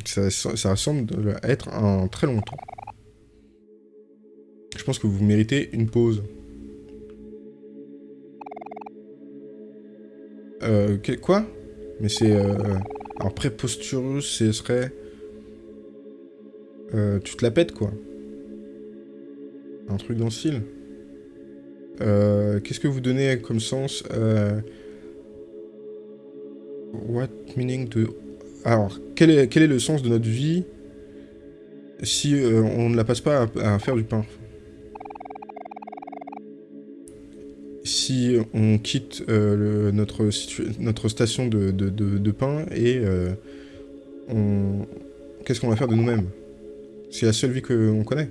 Ça, ça, semble être un très long temps. Je pense que vous méritez une pause. Euh, quoi? Mais c'est... Euh, alors, préposturus, ce serait... Euh, tu te la pètes, quoi. Un truc dans le style. Euh, qu'est-ce que vous donnez comme sens euh, What meaning de... Alors, quel est, quel est le sens de notre vie si euh, on ne la passe pas à, faire du pain? Si on quitte notre, notre station de, de pain et on... Qu'est-ce qu'on va faire de nous-mêmes? C'est la seule vie qu'on connaît.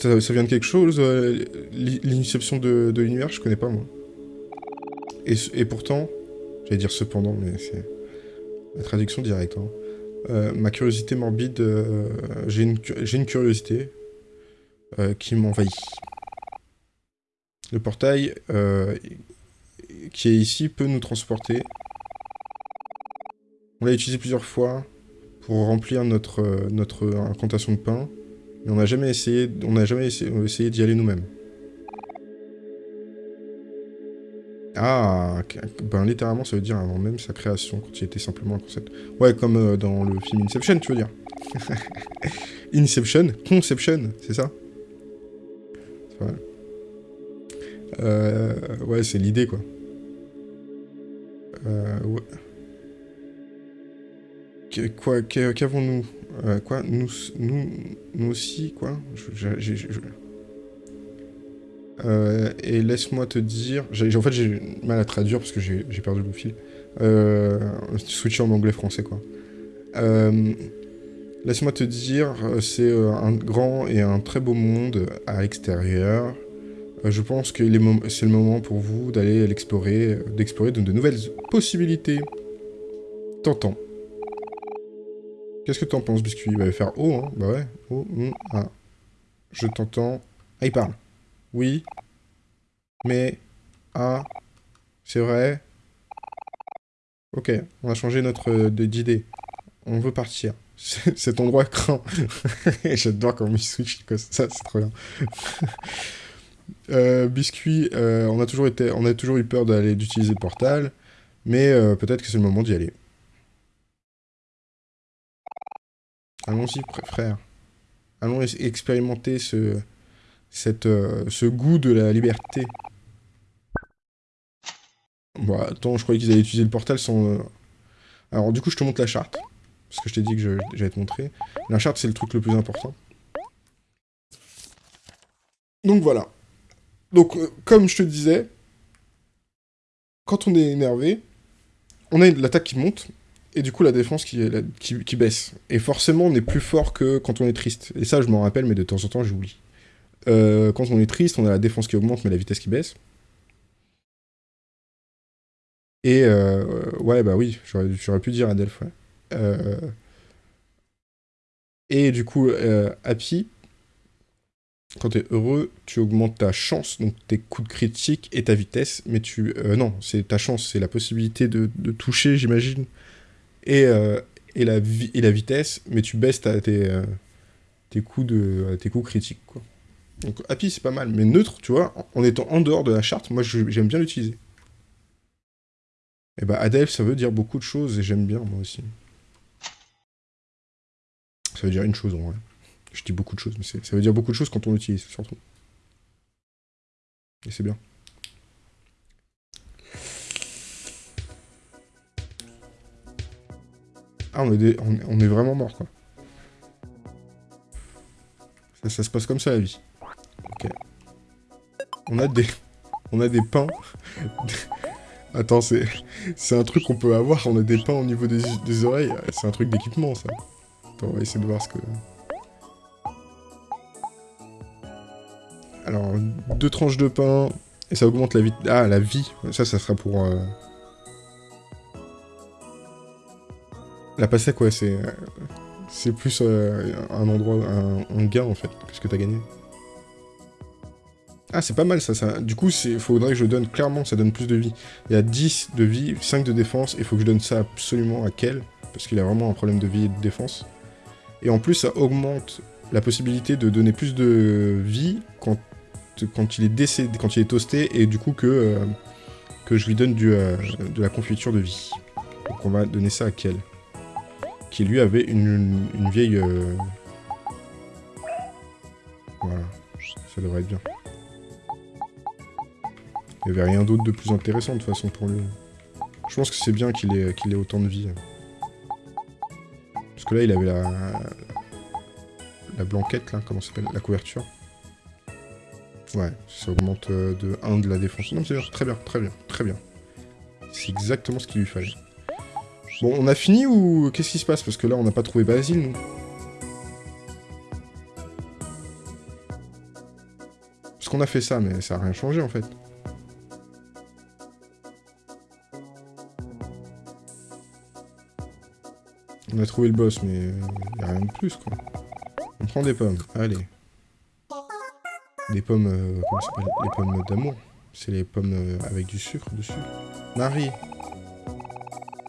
Ça, vient de quelque chose euh, L'inception de, l'univers, je connais pas, moi. Et, pourtant, j'allais dire cependant, mais c'est la traduction directe. Hein. Euh, ma curiosité morbide, euh, j'ai une, une, curiosité qui m'envahit. Le portail qui est ici peut nous transporter. On l'a utilisé plusieurs fois pour remplir notre, incantation de pain. Mais on n'a jamais essayé, jamais essayé, d'y aller nous-mêmes. Ah, ben littéralement ça veut dire avant même sa création, quand il était simplement un concept. Ouais, comme euh, dans le film Inception, tu veux dire. [LAUGHS] Inception, Conception, c'est ça? Ouais, euh, ouais c'est l'idée, quoi. Euh, ouais. Quoi, qu'avons-nous? Euh, Quoi nous, nous, nous aussi, quoi? Euh, Et laisse-moi te dire... En fait, j'ai mal à traduire parce que j'ai perdu le fil. Euh, switcher en anglais-français, quoi. Euh, laisse-moi te dire, c'est un grand et un très beau monde à l'extérieur. je pense que c'est le moment pour vous d'aller l'explorer, d'explorer de, nouvelles possibilités. T'entends. Qu'est-ce que t'en penses, Biscuit? Il va faire O, hein Bah ouais. O, mm, ah. Je t'entends. Ah, il parle. Oui. Mais. Ah. C'est vrai. Ok, on a changé notre euh, d'idée. On veut partir. Cet endroit craint. [LAUGHS] J'adore quand il switch ça, c'est trop bien. [LAUGHS] euh, biscuit, euh, on, a toujours on a toujours eu peur d'aller d'utiliser le portal, mais euh, peut-être que c'est le moment d'y aller. Allons-y, frère. Allons expérimenter ce, ce goût de la liberté. Bon, attends, je croyais qu'ils allaient utiliser le portal sans... Alors, du coup, je te montre la charte. Parce que je t'ai dit que j'allais te montrer. La charte, c'est le truc le plus important. Donc, voilà. Donc, euh, comme je te disais, quand on est énervé, on a l'attaque qui monte, et du coup la défense qui, baisse. Et forcément, on est plus fort que quand on est triste. Et ça, je m'en rappelle, mais de temps en temps, j'oublie. Euh, quand on est triste, on a la défense qui augmente, mais la vitesse qui baisse. Et euh, ouais, bah oui, j'aurais pu dire Adelph, ouais. Euh, et du coup, Happy, quand tu es heureux, tu augmentes ta chance, donc tes coups de critique et ta vitesse, mais tu... non, c'est ta chance, c'est la possibilité de, toucher, j'imagine, et, la vitesse, mais tu baisses tes, tes, coups de, tes critiques. Donc Happy, c'est pas mal, mais neutre, tu vois, en étant en dehors de la charte, moi, j'aime bien l'utiliser. Et bah Adèle, ça veut dire beaucoup de choses, et j'aime bien, moi aussi. Ça veut dire une chose, en vrai. Je dis beaucoup de choses, mais ça veut dire beaucoup de choses quand on l'utilise, surtout. Et c'est bien. Ah, on est, on, est vraiment mort, quoi. Ça, se passe comme ça, la vie. Ok. On a des... On a des pains... [LAUGHS] Attends, c'est c'est un truc qu'on peut avoir, on a des pains au niveau des, des oreilles. C'est un truc d'équipement, ça. On va essayer de voir ce que... Alors, deux tranches de pain, et ça augmente la vie... Ah, la vie Ça, ça sera pour... Euh... La pastèque, ouais, c'est... C'est plus euh, un endroit, un, un gain, en fait, que ce que t'as gagné. Ah, c'est pas mal ça, ça. Du coup, il faudrait que je donne clairement, ça donne plus de vie. Il y a 10 de vie, 5 de défense, et il faut que je donne ça absolument à Kel, parce qu'il a vraiment un problème de vie et de défense. Et en plus, ça augmente la possibilité de donner plus de vie quand, quand il est décédé, quand il est toasté, et du coup que, euh, que je lui donne du, euh, de la confiture de vie. Donc on va donner ça à Kel. Qui lui avait une, une vieille... Euh, voilà, ça devrait être bien. Il n'y avait rien d'autre de plus intéressant de toute façon pour lui. Je pense que c'est bien qu'il ait, qu'il ait autant de vie. Que là, il avait la... La blanquette, là, comment s'appelle La couverture. Ouais, ça augmente euh, de 1 de la défense. Non, c'est très bien, très bien, très bien. C'est exactement ce qu'il lui fallait. Bon, on a fini ou qu'est-ce qui se passe? Parce que là, on n'a pas trouvé Basile, nous. Parce qu'on a fait ça, mais ça n'a rien changé, en fait. On a trouvé le boss, mais n'y a rien de plus, quoi. On prend des pommes, allez. Des pommes, euh, s'appelle? Les pommes d'amour. C'est les pommes euh, avec du sucre dessus. Marie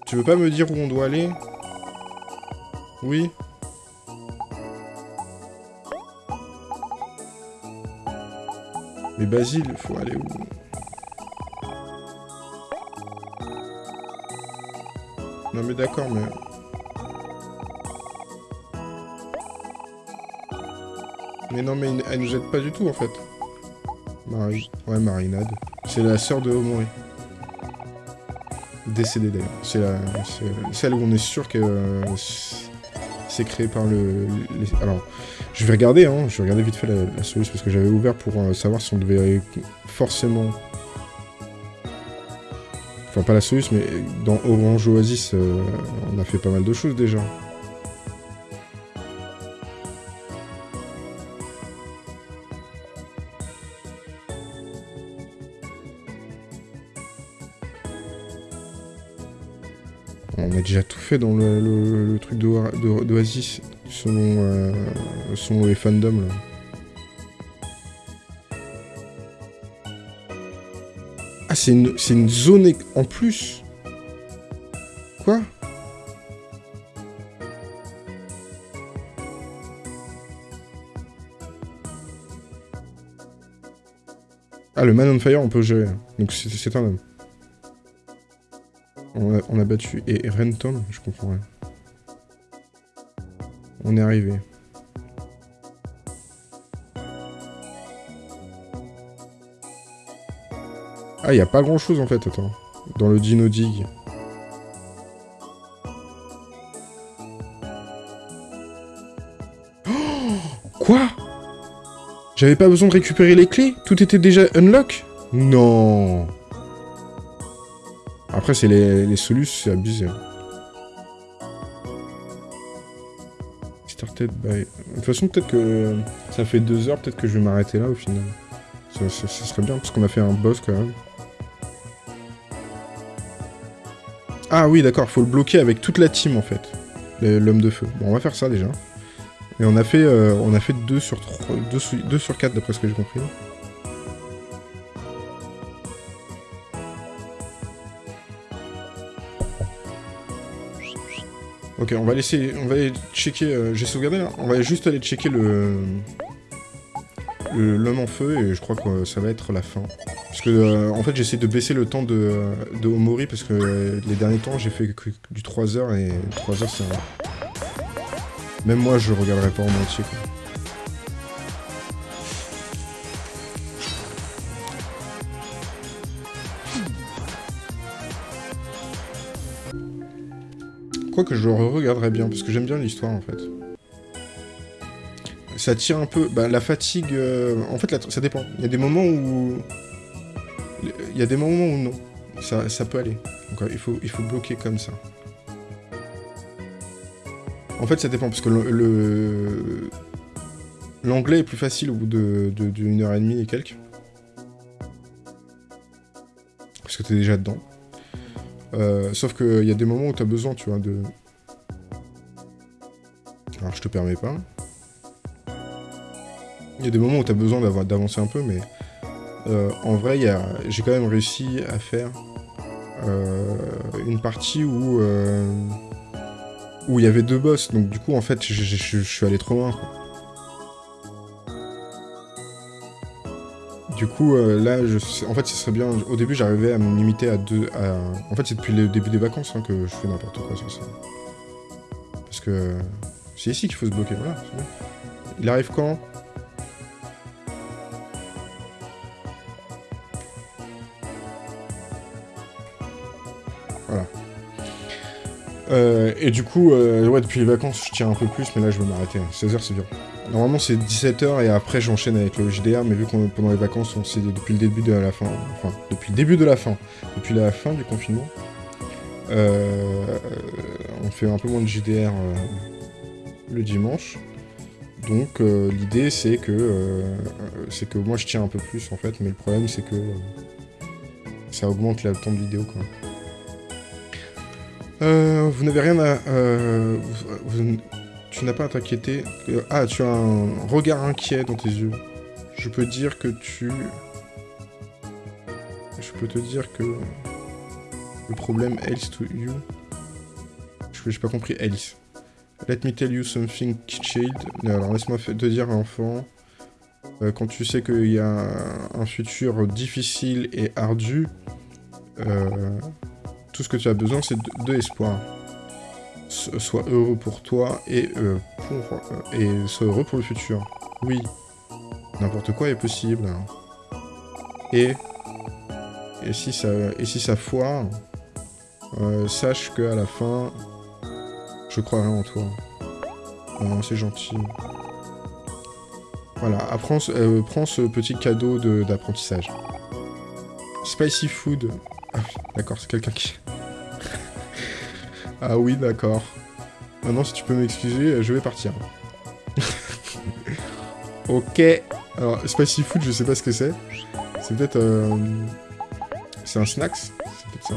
Tu veux pas me dire où on doit aller? Oui Mais Basile, faut aller où? Non mais d'accord, mais... Mais non, mais elle nous aide pas du tout, en fait. Ouais, Marinade. C'est la sœur de Omori. Décédée, d'ailleurs. C'est celle où on est sûr que euh, c'est créé par le... Alors, je vais regarder, hein. Je vais regarder vite fait la, la solution, parce que j'avais ouvert pour euh, savoir si on devait forcément... Enfin, pas la solution, mais dans Orange Oasis, euh, on a fait pas mal de choses, déjà. Dans le, truc d'Oasis, selon, selon les fandoms. Ah, c'est une, une zone en plus Quoi? Ah, le Man on Fire, on peut gérer. Donc c'est un homme. On a, battu. Et Rentom, je comprends rien. On est arrivé. Ah, il a pas grand chose en fait, attends. dans le Dino Dig. [GASPS] Quoi? J'avais pas besoin de récupérer les clés? Tout était déjà unlock? Non Après, c'est les, les solus, c'est abusé. Started by... De toute façon, peut-être que ça fait deux heures, peut-être que je vais m'arrêter là au final. Ça, serait bien, parce qu'on a fait un boss quand même. Ah oui, d'accord, faut le bloquer avec toute la team en fait. L'homme de feu. Bon, on va faire ça déjà. Et on a fait, euh, on a fait 2 sur 3, 2 sur, 2 sur 4 d'après ce que j'ai compris. Ok, on va laisser, on va aller checker, euh, j'ai sauvegardé là, on va juste aller checker le le- l'homme en feu et je crois que ça va être la fin. Parce que, euh, en fait, j'essaie de baisser le temps de, de Omori parce que euh, les derniers temps, j'ai fait que du 3 heures et 3 heures, c'est... Même moi, je regarderai pas en entier, quoi. Quoique je le regarderai bien, parce que j'aime bien l'histoire, en fait. Ça tire un peu... Bah, la fatigue... euh, En fait, ça dépend. Il y a des moments où... Il y a des moments où non. Ça, ça peut aller. Donc, euh, il, faut, il faut bloquer comme ça. En fait, ça dépend, parce que le... L'anglais est plus facile au bout de, de, d'une heure et demie et quelques. Parce que t'es déjà dedans. Euh, sauf qu'il y a des moments où t'as besoin, tu vois, de... Alors, je te permets pas. Il y a des moments où t'as besoin d'avoir- d'avancer un peu, mais... euh, en vrai, j'ai quand même réussi à faire euh, une partie où... où il y avait deux boss, donc du coup, en fait, je, suis allé trop loin. Du coup, euh, là, je, en fait, ce serait bien... Au début, j'arrivais à me limiter à deux... En fait, c'est depuis le début des vacances hein, que je fais n'importe quoi sur ça. Parce que... C'est ici qu'il faut se bloquer, voilà. Il arrive quand? Euh, et du coup, euh, ouais, depuis les vacances, je tiens un peu plus, mais là, je vais m'arrêter. 16h, c'est dur. Normalement, c'est 17h et après, j'enchaîne avec le JDR, mais vu qu'on pendant les vacances, on sait depuis le début de la fin, enfin, depuis le début de la fin, depuis la fin du confinement, euh, on fait un peu moins de JDR euh, le dimanche. Donc, euh, l'idée, c'est que, c'est que moi, je tiens un peu plus, en fait, mais le problème, c'est que ça augmente le temps de vidéo, quoi. Euh, vous n'avez rien à... euh, tu n'as pas à t'inquiéter. Euh, ah, tu as un regard inquiet dans tes yeux. Je peux dire que tu... Je peux te dire que... Le problème else to you... Je j'ai pas compris else. Let me tell you something, child. Alors, laisse-moi te dire, enfant... euh, quand tu sais qu'il y a un futur difficile et ardu... euh, tout ce que tu as besoin, c'est de, de espoir. So- Sois heureux pour toi et, euh, euh, et sois heureux pour le futur. Oui, n'importe quoi est possible. Et, et, si, ça, et si ça foire, euh, sache qu'à la fin, je croirai en toi. C'est gentil. Voilà, apprends, euh, prends ce petit cadeau de- d'apprentissage. Spicy food. Ah d'accord, c'est quelqu'un qui... ah oui, d'accord. Maintenant, si tu peux m'excuser, euh, je vais partir. [LAUGHS] ok. Alors, spicy food, je sais pas ce que c'est. C'est peut-être... euh, C'est un snacks C'est peut-être ça.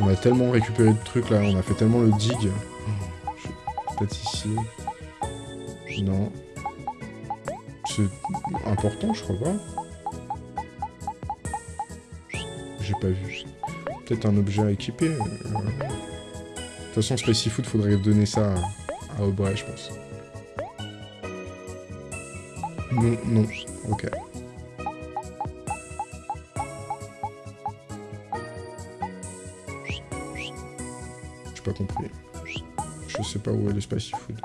On a tellement récupéré de trucs là, on a fait tellement le dig. Je- Peut-être ici. Non. C'est important, je crois pas. J'ai pas vu. Peut-être un objet à équiper. euh, De toute façon, Spicy Food, faudrait donner ça à, à Aubrey, je pense. Non, non. Ok. J'ai pas compris. Je sais pas où est le Spicy Food.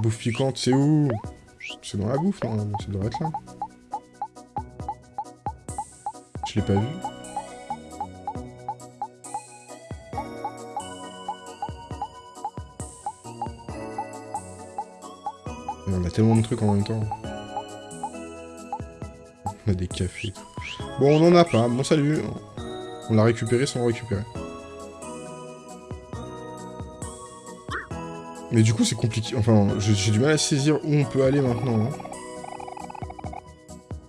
Bouffe piquante, c'est où? C'est dans la bouffe, non Ça devrait être là. Je l'ai pas vu. On a tellement de trucs en même temps. On a des cafés. Bon, on en a pas. Bon, salut. On l'a récupéré sans récupérer. Mais du coup, c'est compliqué. Enfin, j'ai du mal à saisir où on peut aller maintenant. Hein.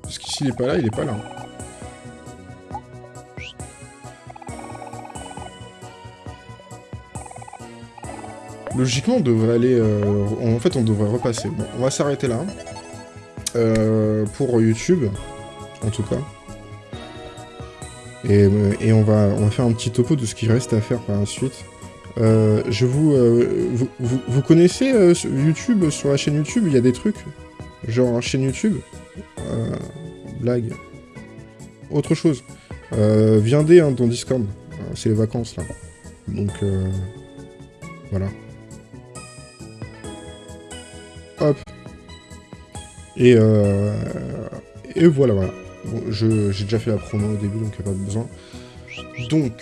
Parce qu'ici, il est pas là, il est pas là. Logiquement, on devrait aller... Euh, en fait, on devrait repasser. Bon, on va s'arrêter là. Euh, pour YouTube, en tout cas. Et, et, on, va, on va faire un petit topo de ce qui reste à faire par la suite. Euh, je vous, vous, vous, connaissez YouTube Sur la chaîne YouTube, il y a des trucs Genre, chaîne YouTube? Blague. Autre chose. viendez hein, dans Discord. C'est les vacances, là. Donc, voilà. Hop. Et, euh, et voilà, voilà. Bon, j'ai déjà fait la promo au début, donc il n'y a pas besoin. Donc,